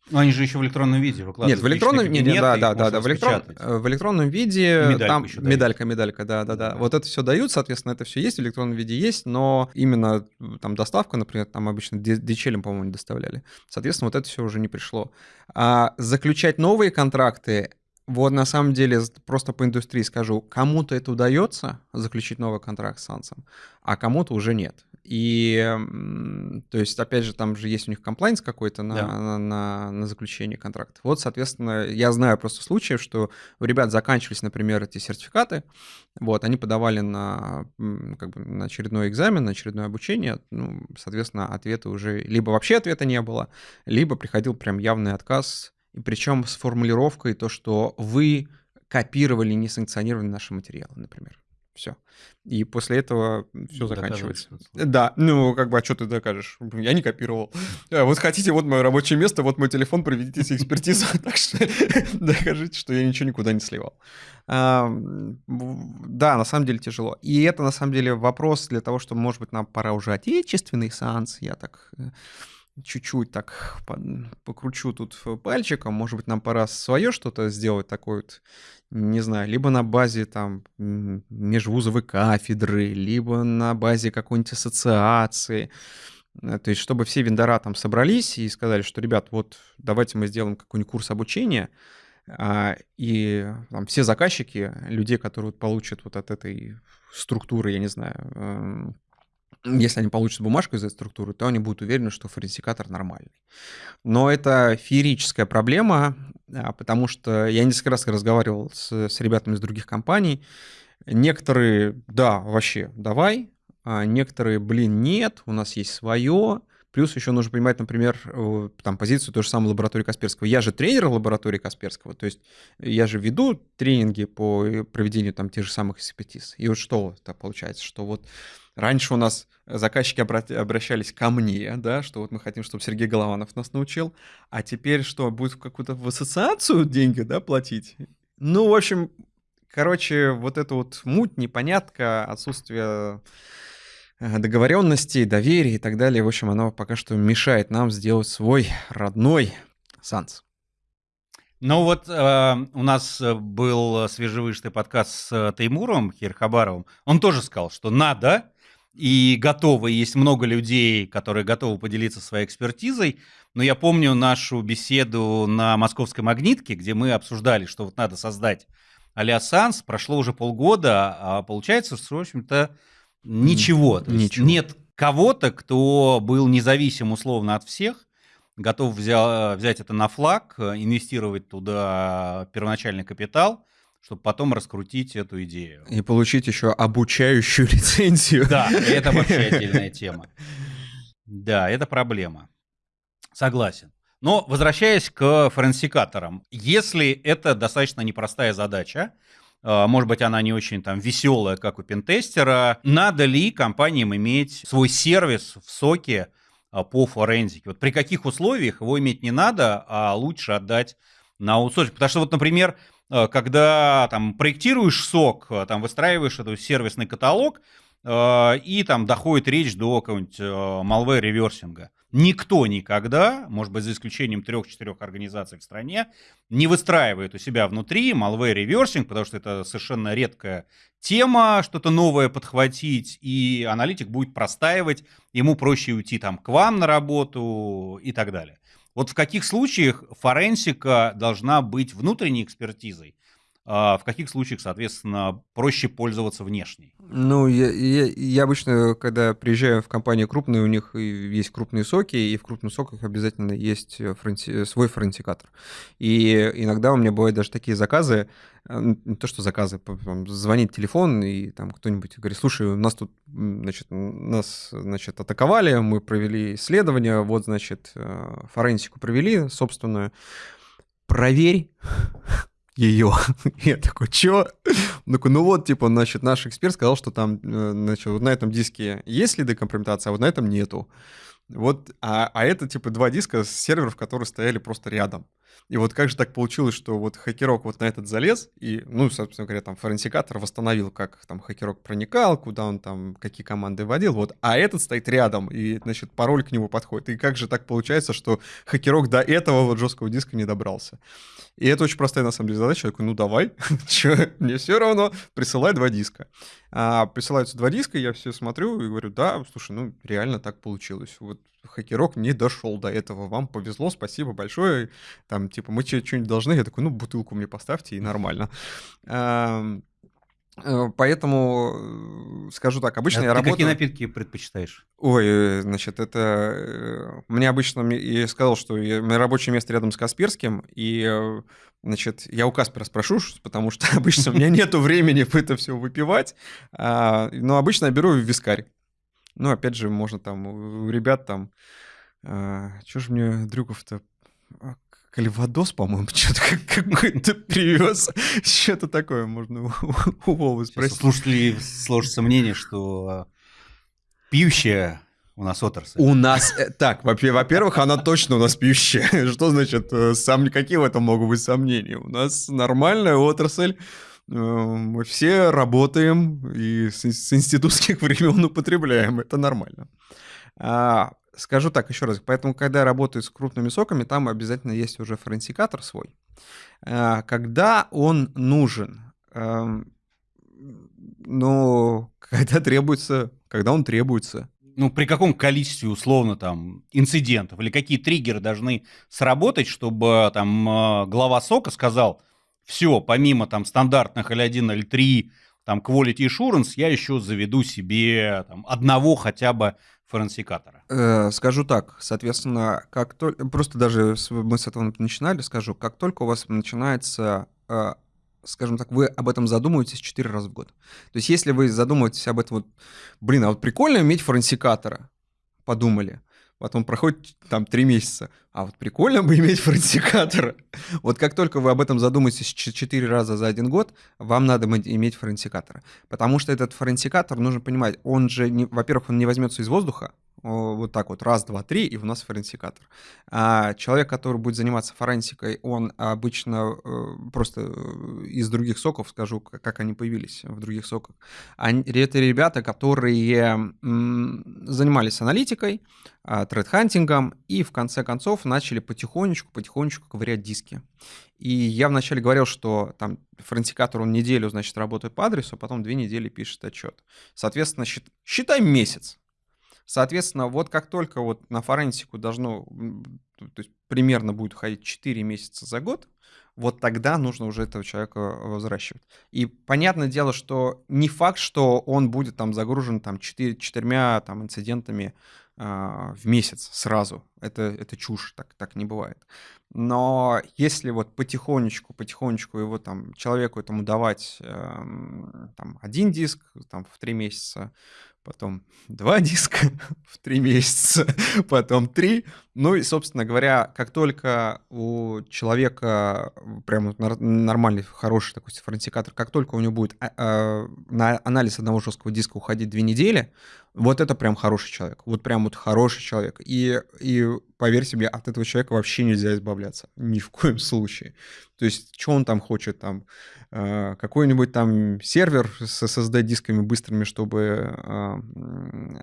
Ну, они же еще в электронном виде выкладывают. Нет, в электронном виде, да, да, да, да, в, электрон- э, в электронном виде Медальку там еще медалька, медалька, да, да, да. Вот это все дают, соответственно, это все есть в электронном виде есть, но именно там доставка, например, там обычно ди- DHL, по-моему, не доставляли. Соответственно, вот это все уже не пришло. А заключать новые контракты, вот на самом деле просто по индустрии скажу, кому-то это удается заключить новый контракт с Сансом, а кому-то уже нет. И, то есть, опять же, там же есть у них комплайнс какой-то на, Да. на, на- на заключение контракта. Вот, соответственно, я знаю просто случаев, что у ребят заканчивались, например, эти сертификаты, вот, они подавали на, как бы, на очередной экзамен, на очередное обучение, ну, соответственно, ответа уже, либо вообще ответа не было, либо приходил прям явный отказ, и причем с формулировкой то, что вы копировали несанкционированные наши материалы, например. Все. И после этого все заканчивается. Да, ну, как бы, а что ты докажешь? Я не копировал. А, Вот хотите, вот мое рабочее место, вот мой телефон, проведите экспертизу, так что докажите, что я ничего никуда не сливал. А, Да, на самом деле тяжело. И это, на самом деле, вопрос для того, что, может быть, нам пора уже отечественный сеанс. Я так э, чуть-чуть так по- покручу тут пальчиком. Может быть, нам пора свое что-то сделать такое вот, не знаю, либо на базе там межвузовой кафедры, либо на базе какой-нибудь ассоциации. Э, То есть, чтобы все вендора там собрались и сказали, что, ребят, вот давайте мы сделаем какой-нибудь курс обучения, а, и там все заказчики, людей, которые получат вот от этой структуры, я не знаю, эм, если они получат бумажку из этой структуры, то они будут уверены, что форенсикатор нормальный. Но это феерическая проблема, а, потому что я несколько раз разговаривал с, с ребятами из других компаний. Некоторые, да, вообще, давай, а некоторые, блин, нет, у нас есть свое. Плюс еще нужно понимать, например, э, там позицию той же самой лаборатории Касперского. Я же тренер лаборатории Касперского, то есть я же веду тренинги по э, проведению там тех же самых экспертиз. И вот что это получается, что вот раньше у нас заказчики обра- обращались ко мне, да, что вот мы хотим, чтобы Сергей Голованов нас научил, а теперь что, будет в какую-то в ассоциацию деньги, да, платить? Ну, в общем, короче, вот эта вот муть, непонятка, отсутствие э, договоренностей, доверия и так далее, в общем, оно пока что мешает нам сделать свой родной Санс. Ну вот э, у нас э, был свежевыштый подкаст с э, Теймуром Хирхабаровым. Он тоже сказал, что надо и готовы. Есть много людей, которые готовы поделиться своей экспертизой. Но я помню нашу беседу на московской магнитке, где мы обсуждали, что вот надо создать а-ля Санс. Прошло уже полгода, а получается, что, в общем-то, ничего. Есть Ничего. нет кого-то, кто был независим условно от всех, готов взя- взять это на флаг, инвестировать туда первоначальный капитал, чтобы потом раскрутить эту идею. И получить еще обучающую лицензию. Да, это вообще отдельная тема. Да, это проблема. Согласен. Но возвращаясь к форенсикаторам, если это достаточно непростая задача, э, может быть, она не очень там веселая, как у пентестера, надо ли компаниям иметь свой сервис в соке э, по форензике? Вот при каких условиях его иметь не надо, а лучше отдать на аутсорсинг? Потому что вот, например, когда там проектируешь сок, э, там выстраиваешь этот сервисный каталог, э, и там доходит речь до какого-нибудь э, malware реверсинга. Никто никогда, может быть, за исключением трех-четырех организаций в стране, не выстраивает у себя внутри malware реверсинг, потому что это совершенно редкая тема, что-то новое подхватить, и аналитик будет простаивать, ему проще уйти там к вам на работу и так далее. Вот в каких случаях форенсика должна быть внутренней экспертизой, в каких случаях, соответственно, проще пользоваться внешней? Ну, я, я, я обычно, когда приезжаю в компании крупные, у них есть крупные соки, и в крупных соках обязательно есть э, фронти- свой форенсикатор. И иногда у меня бывают даже такие заказы, э, не то что заказы, звонит телефон, и там кто-нибудь говорит, слушай, у нас тут, значит, нас, значит, атаковали, мы провели исследование, вот, значит, э, форенсику провели собственную, проверь, ее. Я такой, чё? Он ну вот, типа, значит, наш эксперт сказал, что там, э, значит, вот на этом диске есть следы компрометации, а вот на этом нету. Вот, а, а это, типа, два диска с серверов, которые стояли просто рядом. И вот как же так получилось, что вот хакерок вот на этот залез, и, ну, собственно говоря, там форенсикатор восстановил, как там хакерок проникал, куда он там, какие команды вводил, вот, а этот стоит рядом, и, значит, пароль к нему подходит. И как же так получается, что хакерок до этого вот жесткого диска не добрался? И это очень простая, на самом деле, задача. Я такой, ну, давай, че, мне все равно, присылай два диска. А, присылаются два диска, я все смотрю и говорю, да, слушай, ну, реально так получилось. Вот хакерок не дошел до этого, вам повезло, спасибо большое. Там, типа, мы что-нибудь должны. Я такой, ну, бутылку мне поставьте, и нормально. Э, поэтому э, скажу так, обычно а я ты работаю... какие напитки предпочитаешь? Ой, э, значит, это... Мне обычно... Я сказал, что я... мое рабочее место рядом с Касперским, и, значит, я у Каспера спрошу, потому что обычно у меня нету времени это все выпивать, а, но обычно я беру вискарь. Ну, опять же, можно там у ребят там... А, что же мне Дрюков-то... А, Кальвадос, по-моему, что-то какой-то привез. Что-то такое можно у, Вовы спросить. Слушатели сложится мнение, что пьющая у нас отрасль. У нас... Э, так, во-первых, она точно у нас пьющая. Что значит, э, сам, какие в этом могут быть сомнения? У нас нормальная отрасль, э, мы все работаем и с, с институтских времен употребляем. Это нормально. А, скажу так еще раз. Поэтому, когда работают с крупными соками, там обязательно есть уже форенсикатор свой. А, когда он нужен? Ну, когда требуется, когда он требуется. Ну, при каком количестве, условно, там, инцидентов или какие триггеры должны сработать, чтобы там э, глава сока сказал, все, помимо там стандартных L1, L3, там, quality assurance, я еще заведу себе там, одного хотя бы форенсикатора? Э, скажу так, соответственно, как только, просто даже мы с этого начинали, скажу, как только у вас начинается э, скажем так, вы об этом задумываетесь 4 раза в год. То есть если вы задумываетесь об этом, вот, блин, а вот прикольно иметь форенсикатора, подумали, потом проходит там 3 месяца, а вот прикольно бы иметь форенсикатора. Вот как только вы об этом задумаетесь 4 раза за один год, вам надо иметь форенсикатора. Потому что этот форенсикатор, нужно понимать, он же, во-первых, он не возьмется из воздуха, вот так вот, раз, два, три, и у нас форенсикатор. А человек, который будет заниматься форенсикой, он обычно э, просто э, из других соков, скажу, как они появились в других соках. Они, это ребята, которые занимались аналитикой, а, тред-хантингом, и в конце концов начали потихонечку, потихонечку ковырять диски. И я вначале говорил, что там форенсикатор, он неделю, значит, работает по адресу, а потом две недели пишет отчет. Соответственно, считай месяц. Соответственно, вот как только вот на форенсику должно, то есть примерно будет уходить 4 месяца за год, вот тогда нужно уже этого человека возвращивать. И понятное дело, что не факт, что он будет там загружен там 4, четырьмя там инцидентами э, в месяц сразу. Это, это чушь, так, так не бывает. Но если вот потихонечку, потихонечку его там человеку этому давать э, там один диск там в три месяца, потом два диска в три месяца, потом три. Ну и, собственно говоря, как только у человека прям нормальный, хороший такой форенсикатор, как только у него будет а, а, на анализ одного жесткого диска уходить две недели, вот это прям хороший человек. Вот прям вот хороший человек. И, и поверьте мне, от этого человека вообще нельзя избавляться. Ни в коем случае. То есть, что он там хочет там? Э, какой-нибудь там сервер с SSD-дисками быстрыми, чтобы э,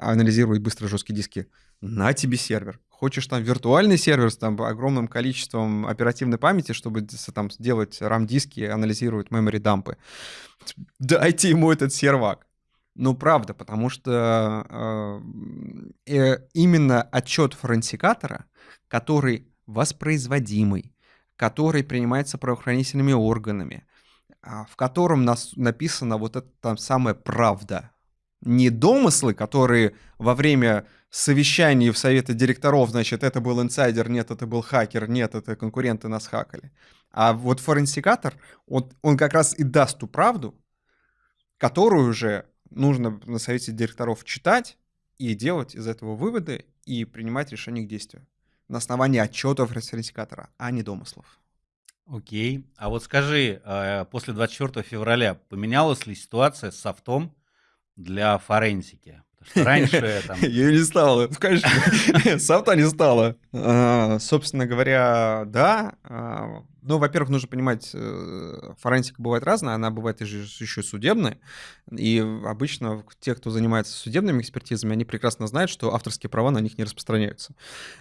анализировать быстро жесткие диски. На тебе сервер. Хочешь там виртуальный сервер с там огромным количеством оперативной памяти, чтобы там сделать RAM-диски, анализировать memory дампы. Дайте ему этот сервак. Ну, правда, потому что э, э, именно отчет форенсикатора, который воспроизводимый, который принимается правоохранительными органами, э, в котором нас написана вот эта там самая правда, не домыслы, которые во время совещаний в совете директоров, значит, это был инсайдер, нет, это был хакер, нет, это конкуренты нас хакали. А вот форенсикатор, он, он как раз и даст ту правду, которую уже нужно на совете директоров читать и делать из этого выводы и принимать решения к действию на основании отчетов референсикатора, а не домыслов. Окей. А вот скажи, э, после 24 февраля поменялась ли ситуация с софтом для форенсики? раньше там... Ее не стало, конечно. Софта не стало. А, собственно говоря, да. Ну, во-первых, нужно понимать, э, форенсика бывает разная, она бывает еще судебная, и обычно те, кто занимается судебными экспертизами, они прекрасно знают, что авторские права на них не распространяются.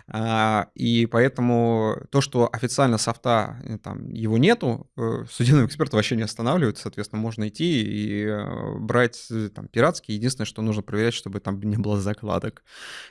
А, и поэтому то, что официально софта, э, там, его нету, э, судебного эксперта вообще не останавливает, соответственно, можно идти и брать там, пиратский. Единственное, что нужно проверять, чтобы там не было закладок.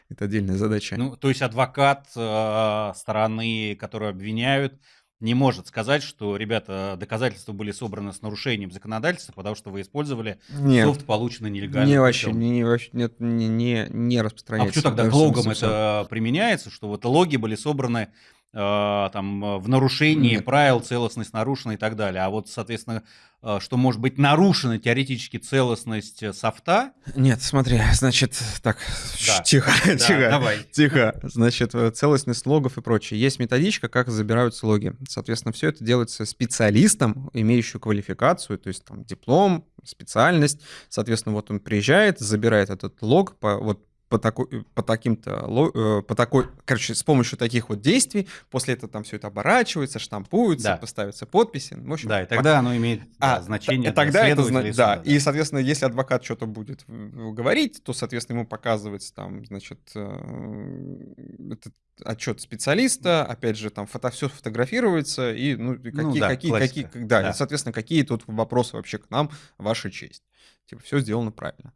Это отдельная задача. Ну, то есть адвокат стороны, которую обвиняют, не может сказать, что, ребята, доказательства были собраны с нарушением законодательства, потому что вы использовали нет. софт, полученный нелегально. Не вообще, не, вообще нет, не, не, не распространяется. А почему тогда к логам это применяется, что вот логи были собраны там в нарушении правил, целостность нарушена и так далее. А вот, соответственно, э, что может быть нарушена теоретически целостность э, софта? Нет, смотри, значит, так, да. тихо, да, тихо, давай. тихо. Значит, э, целостность логов и прочее. Есть методичка, как забираются логи. Соответственно, все это делается специалистом, имеющим квалификацию, то есть там диплом, специальность. Соответственно, вот он приезжает, забирает этот лог по вот по, такой, по таким-то, э, по такой, короче, с помощью таких вот действий, после этого там все это оборачивается, штампуется, да. поставятся подписи. В общем, да, и тогда по... оно имеет а, значение. И тогда это, да, да, и, соответственно, если адвокат что-то будет говорить, то, соответственно, ему показывается там, значит, э, этот отчет специалиста, опять же, там фото, все фотографируется, и, ну, какие, ну, да, какие, какие, да, да. И, соответственно, какие тут вопросы вообще к нам, ваша честь. Типа, все сделано правильно.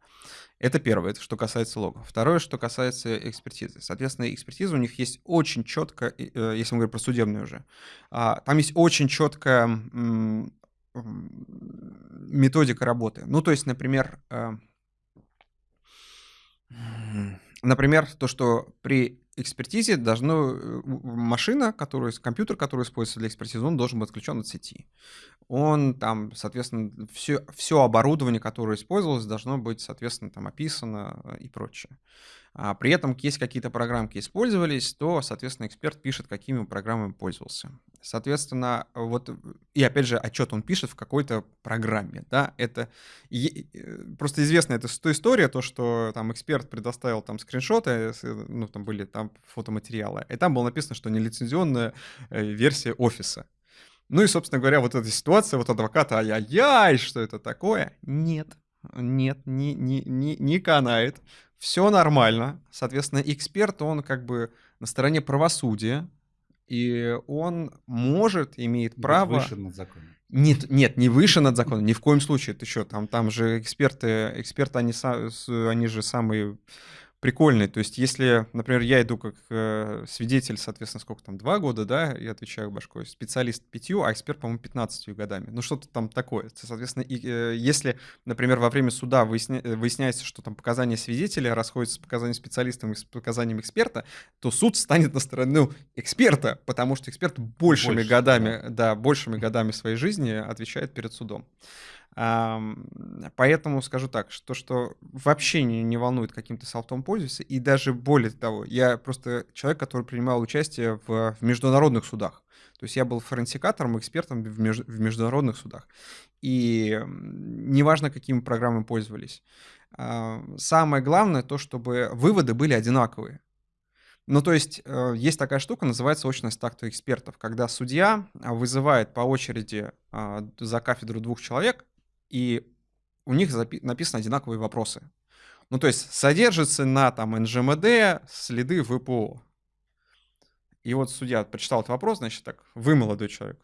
Это первое, это что касается логов. Второе, что касается экспертизы. Соответственно, экспертиза у них есть очень четко, э, если мы говорим про судебную уже, а, там есть очень четкая методика работы. Ну, то есть, например, э, например, то, что при экспертизе должно э, машина, которую, компьютер, который используется для экспертизы, он должен быть отключен от сети. Он там, соответственно, все, все оборудование, которое использовалось, должно быть, соответственно, там описано э, и прочее. А при этом есть какие-то программки использовались, то, соответственно, эксперт пишет, какими программами пользовался. Соответственно, вот, и опять же, отчет он пишет в какой-то программе, да, это э, просто известно, это история, то, что там эксперт предоставил там скриншоты, ну, там были там фотоматериалы, и там было написано, что нелицензионная э, версия офиса. Ну и, собственно говоря, вот эта ситуация, вот адвоката, ай-яй-яй, что это такое? Нет, нет, не, не, не, не канает все нормально. Соответственно, эксперт, он как бы на стороне правосудия, и он может, имеет право... Выше над законом. Нет, нет, не выше над законом, ни в коем случае. Ты что, там, там же эксперты, эксперты, они, они же самые прикольный. То есть, если, например, я иду как э, свидетель, соответственно, сколько там, два года, да, я отвечаю башкой, специалист пятью, а эксперт, по-моему, 15 годами. Ну, что-то там такое. Соответственно, и, э, если, например, во время суда выясня, э, выясняется, что там показания свидетеля расходятся с показаниями специалиста и с показаниями эксперта, то суд станет на сторону эксперта, потому что эксперт большими Больше, годами, да. да, большими годами своей жизни отвечает перед судом. Поэтому скажу так, что, что вообще не, не волнует, каким то софтом пользуешься, и даже более того, я просто человек, который принимал участие в, в международных судах. То есть я был форенсикатором, экспертом в, меж, в международных судах. И неважно, какими программами пользовались. Самое главное то, чтобы выводы были одинаковые. Ну, то есть э, есть такая штука, называется очность акта экспертов, когда судья вызывает по очереди а, за кафедру двух человек, и у них написаны одинаковые вопросы. Ну, то есть содержится на там НЖМД следы ВПО. И вот судья прочитал этот вопрос, значит так, вы молодой человек.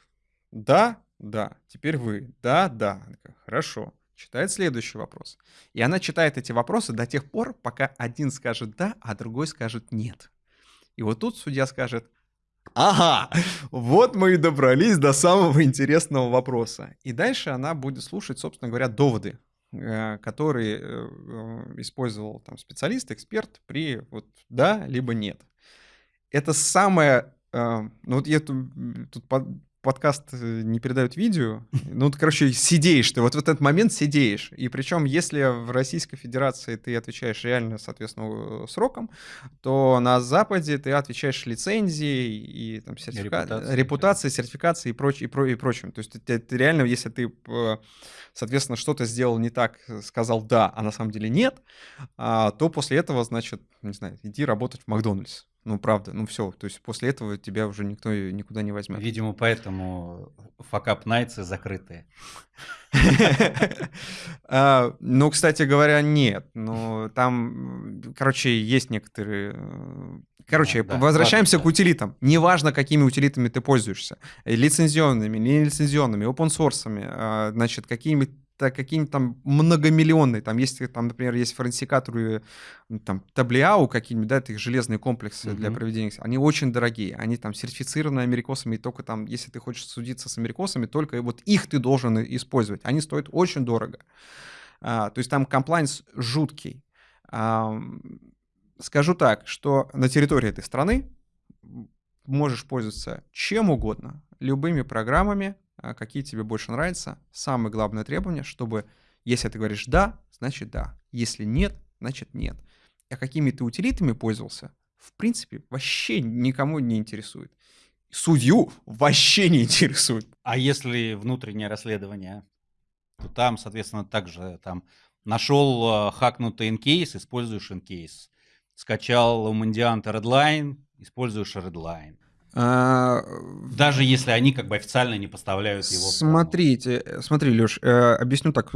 Да, да, теперь вы. Да, да. Хорошо. Читает следующий вопрос. И она читает эти вопросы до тех пор, пока один скажет да, а другой скажет нет. И вот тут судья скажет, Ага, вот мы и добрались до самого интересного вопроса. И дальше она будет слушать, собственно говоря, доводы, э, которые э, использовал там специалист, эксперт при вот да либо нет. Это самое, э, ну вот я тут, тут подкаст э, не передают видео. Ну, ты, короче, сидеешь ты, вот в этот момент сидеешь. И причем, если в Российской Федерации ты отвечаешь реально, соответственно, э, сроком, то на Западе ты отвечаешь лицензией и там сертифика... репутацией, репутацией сертификацией и, проч... и, про... и прочим. То есть ты, ты реально, если ты, э, соответственно, что-то сделал не так, сказал «да», а на самом деле «нет», а, то после этого, значит, не знаю, иди работать в Макдональдс. Ну, правда, ну все. То есть после этого тебя уже никто никуда не возьмет. Видимо, поэтому факап найтсы закрытые. А, ну, кстати говоря, нет. Но там, короче, есть некоторые... Э, короче, возвращаемся к утилитам. Неважно, какими утилитами ты пользуешься. Лицензионными, не лицензионными, open source, а, значит, какими какие-нибудь там многомиллионные, там есть, там, например, есть форенсикаторы, там, таблиау какие-нибудь, да, это их железные комплексы mm-hmm. для проведения, они очень дорогие, они там сертифицированы америкосами, и только там, если ты хочешь судиться с америкосами, только вот их ты должен использовать, они стоят очень дорого. А, то есть там комплайнс жуткий. А, скажу так, что на территории этой страны можешь пользоваться чем угодно, любыми программами, какие тебе больше нравятся. Самое главное требование, чтобы если ты говоришь «да», значит «да». Если «нет», значит «нет». А какими ты утилитами пользовался, в принципе, вообще никому не интересует. Судью вообще не интересует. А если внутреннее расследование, то там, соответственно, также там нашел э, хакнутый инкейс, используешь инкейс. Скачал у Мандианта Redline, используешь Redline. А, Даже если они как бы официально не поставляют его. Смотрите, смотри, Леш, э, объясню так.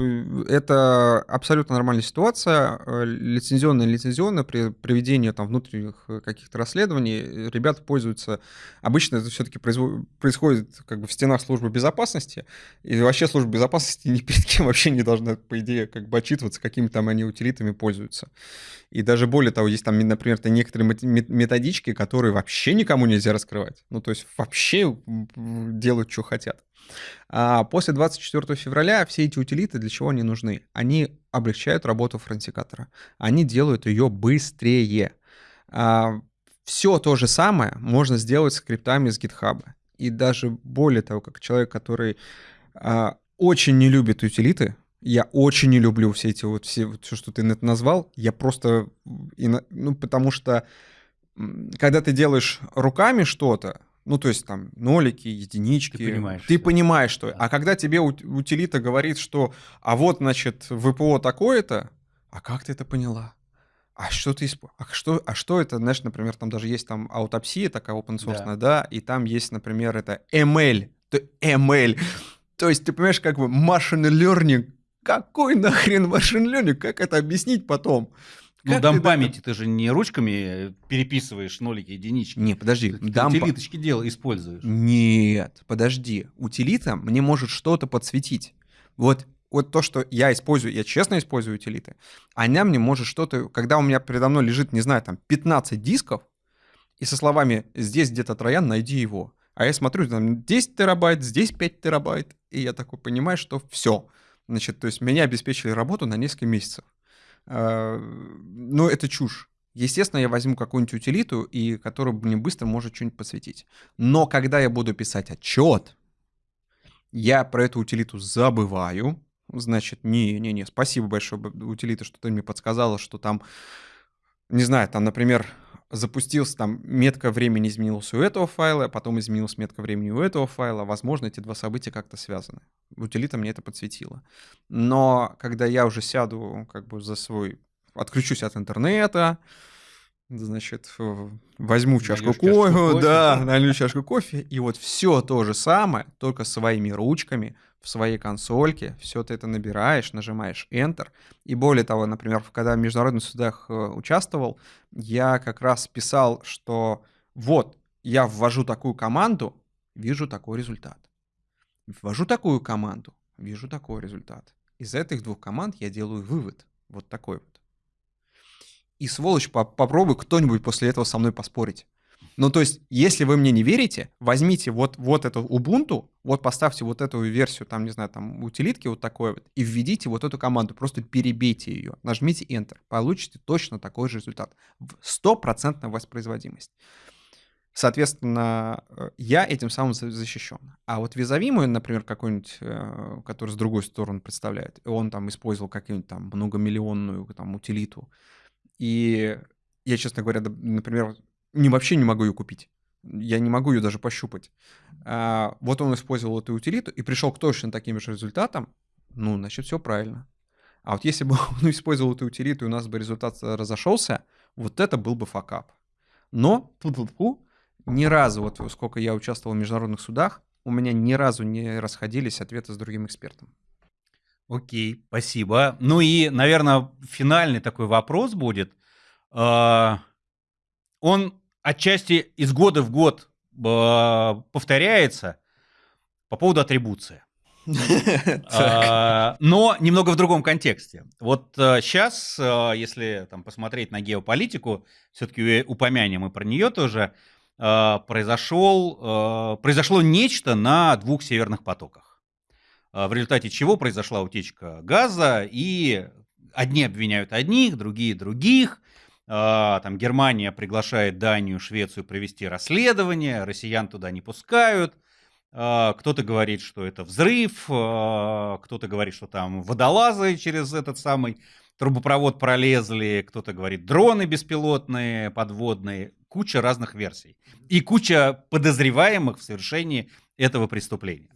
Это абсолютно нормальная ситуация. Э, лицензионное лицензионное при проведении там внутренних э, каких-то расследований ребята пользуются. Обычно это все-таки происходит как бы в стенах службы безопасности. И вообще служба безопасности ни перед кем вообще не должна, по идее, как бы отчитываться, какими там они утилитами пользуются. И даже более того, есть там, например, некоторые методички, которые вообще никому нельзя раскрывать. Ну, то есть вообще делают, что хотят. А после 24 февраля все эти утилиты для чего они нужны? Они облегчают работу фронтикатора. Они делают ее быстрее. А, все то же самое можно сделать скриптами с GitHub. И даже более того, как человек, который а, очень не любит утилиты, я очень не люблю все эти вот все, вот все, что ты назвал. Я просто, ну, потому что когда ты делаешь руками что-то, ну, то есть там нолики, единички. Ты понимаешь. Ты что понимаешь, что. Да. А когда тебе утилита говорит, что, а вот, значит, ВПО такое-то, а как ты это поняла? А что ты исп... а что, а что это, знаешь, например, там даже есть там аутопсия такая open source, да. да, и там есть, например, это ML, ML. То есть ты понимаешь, как бы machine learning какой нахрен машин learning? Как это объяснить потом? Ну, как памяти это... ты же не ручками переписываешь нолики, единички. Не, подожди. Ты утилиточки дел используешь. Нет, подожди. Утилита мне может что-то подсветить. Вот вот то, что я использую, я честно использую утилиты, она мне может что-то, когда у меня передо мной лежит, не знаю, там 15 дисков, и со словами «здесь где-то троян, найди его». А я смотрю, там 10 терабайт, здесь 5 терабайт, и я такой понимаю, что все – Значит, то есть меня обеспечили работу на несколько месяцев. А, но это чушь. Естественно, я возьму какую-нибудь утилиту, и которая мне быстро может что-нибудь подсветить. Но когда я буду писать отчет, я про эту утилиту забываю. Значит, не-не-не, спасибо большое, утилита, что ты мне подсказала, что там, не знаю, там, например, запустился, там метка времени изменилась у этого файла, потом изменилась метка времени у этого файла. Возможно, эти два события как-то связаны. Утилита мне это подсветила. Но когда я уже сяду как бы за свой... Отключусь от интернета, значит, возьму чашку кофе, кофе, да, налью чашку кофе, и вот все то же самое, только своими ручками, в своей консольке, все ты это набираешь, нажимаешь Enter. И более того, например, когда в международных судах э, участвовал, я как раз писал, что вот, я ввожу такую команду, вижу такой результат. Ввожу такую команду, вижу такой результат. Из этих двух команд я делаю вывод. Вот такой вот. И сволочь, попробуй кто-нибудь после этого со мной поспорить. Ну, то есть, если вы мне не верите, возьмите вот, вот эту Ubuntu, вот поставьте вот эту версию, там, не знаю, там, утилитки вот такой вот, и введите вот эту команду, просто перебейте ее, нажмите Enter, получите точно такой же результат. Стопроцентная воспроизводимость. Соответственно, э, я этим самым защищен. А вот визави мой, например, какой-нибудь, э, который с другой стороны представляет, он там использовал какую-нибудь там многомиллионную там утилиту, и я, честно говоря, например, не, вообще не могу ее купить. Я не могу ее даже пощупать. А, вот он использовал эту утилиту и пришел к точно таким же результатам, ну, значит, все правильно. А вот если бы он использовал эту утилиту, и у нас бы результат разошелся, вот это был бы факап. Но, ту -ту -ту, ни разу, вот сколько я участвовал в международных судах, у меня ни разу не расходились ответы с другим экспертом. Окей, спасибо. Ну и, наверное, финальный такой вопрос будет. А, он отчасти из года в год а, повторяется по поводу атрибуции. А, но немного в другом контексте. Вот сейчас, если там, посмотреть на геополитику, все-таки упомянем и про нее тоже, произошел, произошло нечто на двух северных потоках, в результате чего произошла утечка газа, и одни обвиняют одних, другие других. Там Германия приглашает Данию, Швецию провести расследование, россиян туда не пускают. Кто-то говорит, что это взрыв, кто-то говорит, что там водолазы через этот самый трубопровод пролезли, кто-то говорит дроны беспилотные, подводные куча разных версий и куча подозреваемых в совершении этого преступления.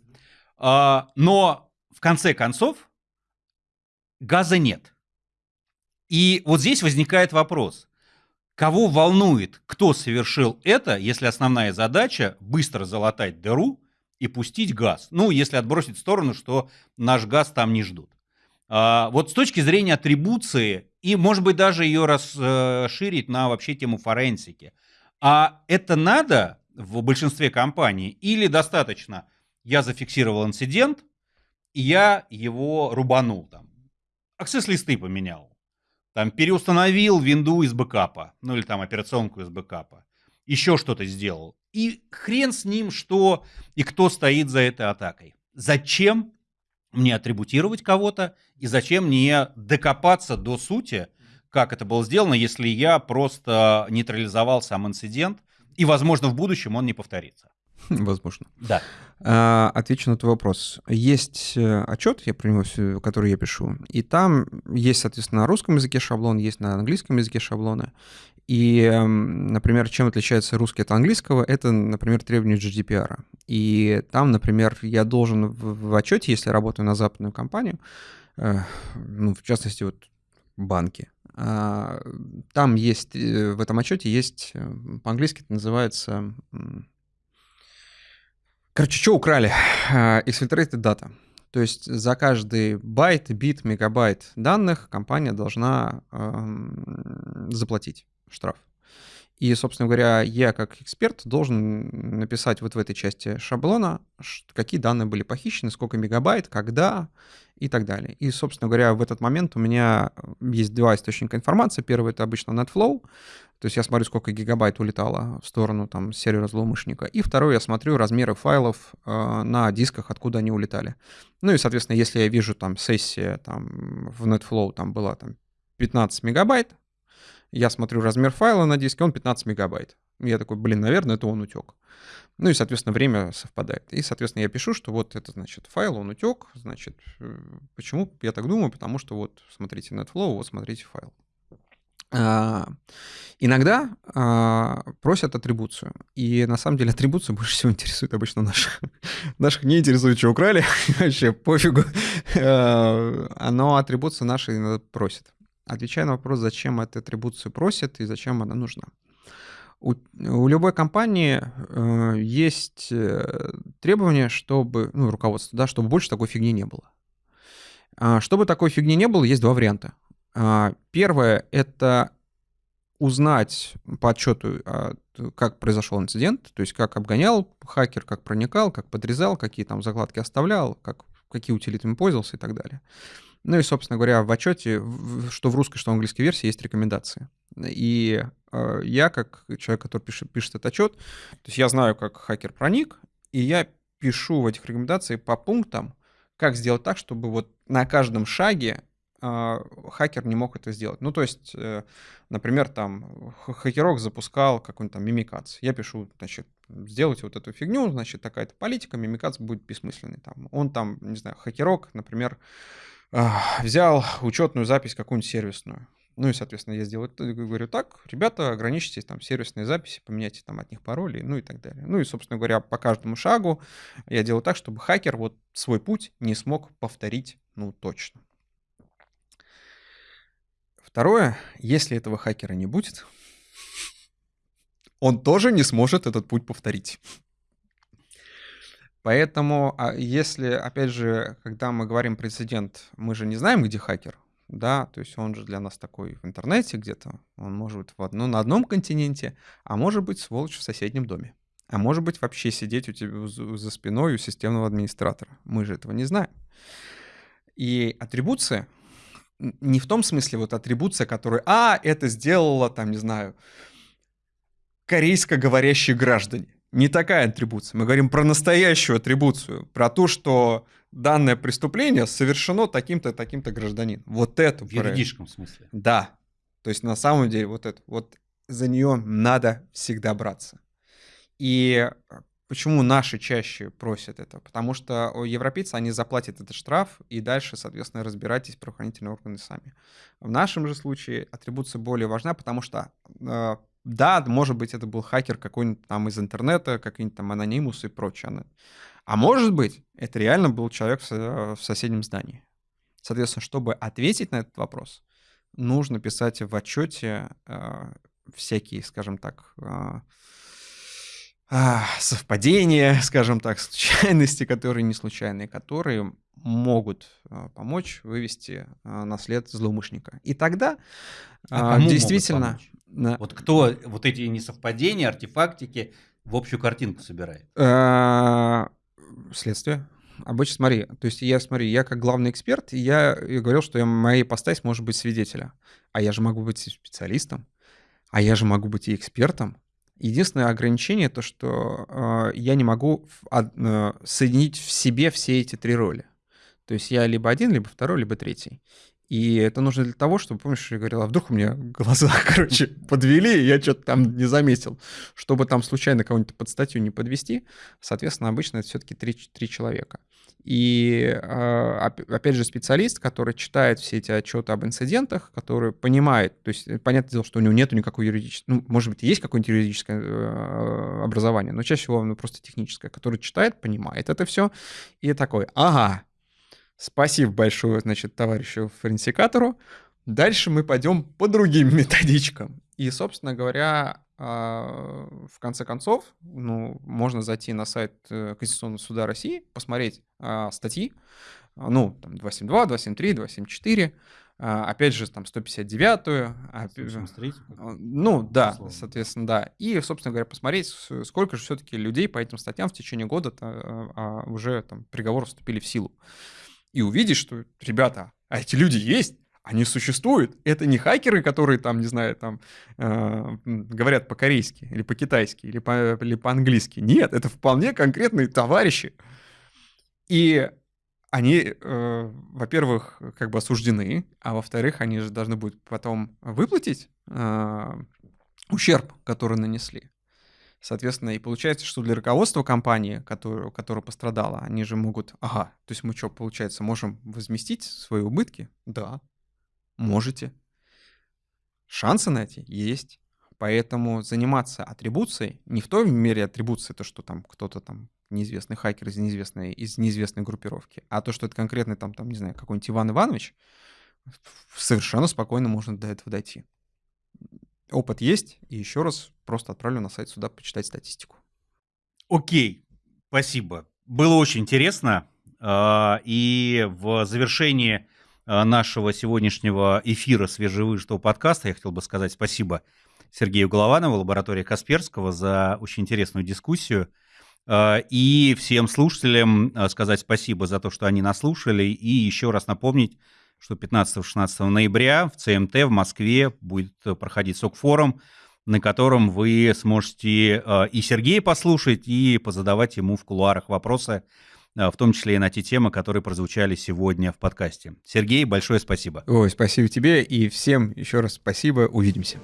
А, но в конце концов газа нет. И вот здесь возникает вопрос, кого волнует, кто совершил это, если основная задача быстро залатать дыру и пустить газ. Ну, если отбросить в сторону, что наш газ там не ждут. А, вот с точки зрения атрибуции, и, может быть, даже ее расширить на вообще тему форенсики – а это надо в большинстве компаний или достаточно я зафиксировал инцидент, и я его рубанул там. Аксесс-листы поменял. Там переустановил винду из бэкапа, ну или там операционку из бэкапа. Еще что-то сделал. И хрен с ним, что и кто стоит за этой атакой. Зачем мне атрибутировать кого-то и зачем мне докопаться до сути как это было сделано, если я просто нейтрализовал сам инцидент, и, возможно, в будущем он не повторится. Возможно. Да. А, отвечу на твой вопрос. Есть э, отчет, я про него, который я пишу, и там есть, соответственно, на русском языке шаблон, есть на английском языке шаблоны. И, эм, например, чем отличается русский от английского, это, например, требования GDPR. И там, например, я должен в, отчете, если работаю на западную компанию, э, ну, в частности, вот банки, а, там есть, э, в этом отчете есть, по-английски это называется, короче, что украли? Exfiltrated data. То есть за каждый байт, бит, мегабайт данных компания должна э, заплатить штраф. И, собственно говоря, я как эксперт должен написать вот в этой части шаблона, какие данные были похищены, сколько мегабайт, когда и так далее. И, собственно говоря, в этот момент у меня есть два источника информации. Первый — это обычно NetFlow, то есть я смотрю, сколько гигабайт улетало в сторону там сервера злоумышленника. И второй я смотрю размеры файлов э, на дисках, откуда они улетали. Ну и, соответственно, если я вижу там сессия там в NetFlow там была там 15 мегабайт, я смотрю размер файла на диске, он 15 мегабайт. Я такой, блин, наверное, это он утек. Ну и, соответственно, время совпадает. И, соответственно, я пишу, что вот это, значит, файл, он утек. Значит, э, почему я так думаю? Потому что вот, смотрите NetFlow, вот смотрите файл. А, иногда а, просят атрибуцию. И на самом деле атрибуция больше всего интересует обычно наших. наших не интересует, что украли. Вообще пофигу. А, но атрибуция наши просит отвечая на вопрос, зачем эту атрибуцию просят и зачем она нужна. У, у любой компании э, есть э, требования, чтобы, ну, руководство, да, чтобы больше такой фигни не было. Чтобы такой фигни не было, есть два варианта. А, первое — это узнать по отчету, а, как произошел инцидент, то есть как обгонял хакер, как проникал, как подрезал, какие там закладки оставлял, как, какие утилитами пользовался и так далее. Ну и, собственно говоря, в отчете, что в русской, что в английской версии, есть рекомендации. И э, я, как человек, который пишет, пишет этот отчет, то есть я знаю, как хакер проник, и я пишу в этих рекомендациях по пунктам, как сделать так, чтобы вот на каждом шаге хакер не мог это сделать. Ну, то есть, э, например, там хакерок запускал какой-нибудь там мимикацию. Я пишу, значит, сделайте вот эту фигню, значит, такая-то политика, мимикация будет бессмысленной. Там. Он там, не знаю, хакерок, например, взял учетную запись какую-нибудь сервисную. Ну и, соответственно, я сделаю, говорю так, ребята, ограничьтесь там сервисные записи, поменяйте там от них пароли, ну и так далее. Ну и, собственно говоря, по каждому шагу я делаю так, чтобы хакер вот свой путь не смог повторить, ну, точно. Второе, если этого хакера не будет, он тоже не сможет этот путь повторить. Поэтому, а если, опять же, когда мы говорим прецедент, мы же не знаем, где хакер, да, то есть он же для нас такой в интернете где-то, он может быть в одно, на одном континенте, а может быть сволочь в соседнем доме. А может быть вообще сидеть у тебя за спиной у системного администратора. Мы же этого не знаем. И атрибуция, не в том смысле вот атрибуция, которая, а, это сделала, там, не знаю, корейско говорящие граждане. Не такая атрибуция. Мы говорим про настоящую атрибуцию, про то, что данное преступление совершено таким-то, таким-то гражданин. Вот это. В юридическом смысле. Да. То есть на самом деле вот это, вот за нее надо всегда браться. И почему наши чаще просят это? Потому что европейцы, они заплатят этот штраф, и дальше, соответственно, разбирайтесь правоохранительные органы сами. В нашем же случае атрибуция более важна, потому что э, да, может быть, это был хакер какой-нибудь там из интернета, какой-нибудь там анонимус и прочее. А может быть, это реально был человек в соседнем здании. Соответственно, чтобы ответить на этот вопрос, нужно писать в отчете э, всякие, скажем так, э, э, совпадения, скажем так, случайности, которые не случайные, которые могут э, помочь вывести э, на след злоумышленника. И тогда а э, действительно... Вот кто вот эти несовпадения, артефактики в общую картинку собирает? Э, следствие. Обычно, смотри, то есть я, смотри, я как главный эксперт, я, я говорил, что я, моя ипостась может быть свидетеля. А я же могу быть и специалистом, а я же могу быть и экспертом. Единственное ограничение то, что э, я не могу в, э, соединить в себе все эти три роли. То есть я либо один, либо второй, либо третий. И это нужно для того, чтобы, помнишь, я говорил, а вдруг у меня глаза, короче, подвели, и я что-то там не заметил. Чтобы там случайно кого-нибудь под статью не подвести, соответственно, обычно это все-таки три, три человека. И, а, опять же, специалист, который читает все эти отчеты об инцидентах, который понимает, то есть, понятное дело, что у него нет никакого юридического, ну, может быть, есть какое-нибудь юридическое э, образование, но чаще всего оно просто техническое, который читает, понимает это все, и такой, ага, Спасибо большое, значит, товарищу форенсикатору. Дальше мы пойдем по другим методичкам. И, собственно говоря, а, в конце концов, ну, можно зайти на сайт э, Конституционного суда России, посмотреть а, статьи, а, ну, там, 272, 273, 274, опять же, там, 159-ю. Ну, да, условно. соответственно, да. И, собственно говоря, посмотреть, сколько же все-таки людей по этим статьям в течение года уже там приговоры вступили в силу и увидишь, что, ребята, а эти люди есть, они существуют. Это не хакеры, которые там, не знаю, там э, говорят по-корейски или по-китайски или, по, или по-английски. Нет, это вполне конкретные товарищи. И они, э, во-первых, как бы осуждены, а во-вторых, они же должны будут потом выплатить э, ущерб, который нанесли. Соответственно, и получается, что для руководства компании, которая, которая пострадала, они же могут, ага, то есть мы что, получается, можем возместить свои убытки? Да, можете. Шансы на эти есть. Поэтому заниматься атрибуцией, не в той мере атрибуции, то, что там кто-то там неизвестный хакер из неизвестной, из неизвестной группировки, а то, что это конкретный там, там не знаю, какой-нибудь Иван Иванович, совершенно спокойно можно до этого дойти опыт есть, и еще раз просто отправлю на сайт сюда почитать статистику. Окей, спасибо. Было очень интересно. А, и в завершении а, нашего сегодняшнего эфира свежевыжатого подкаста я хотел бы сказать спасибо Сергею Голованову, лаборатории Касперского, за очень интересную дискуссию. А, и всем слушателям сказать спасибо за то, что они нас слушали. И еще раз напомнить, что 15-16 ноября в ЦМТ в Москве будет э, проходить СОК-форум, на котором вы сможете э, и Сергея послушать, и позадавать ему в кулуарах вопросы в том числе и на те темы, которые прозвучали сегодня в подкасте. Сергей, большое спасибо. Ой, спасибо тебе и всем еще раз спасибо. Увидимся.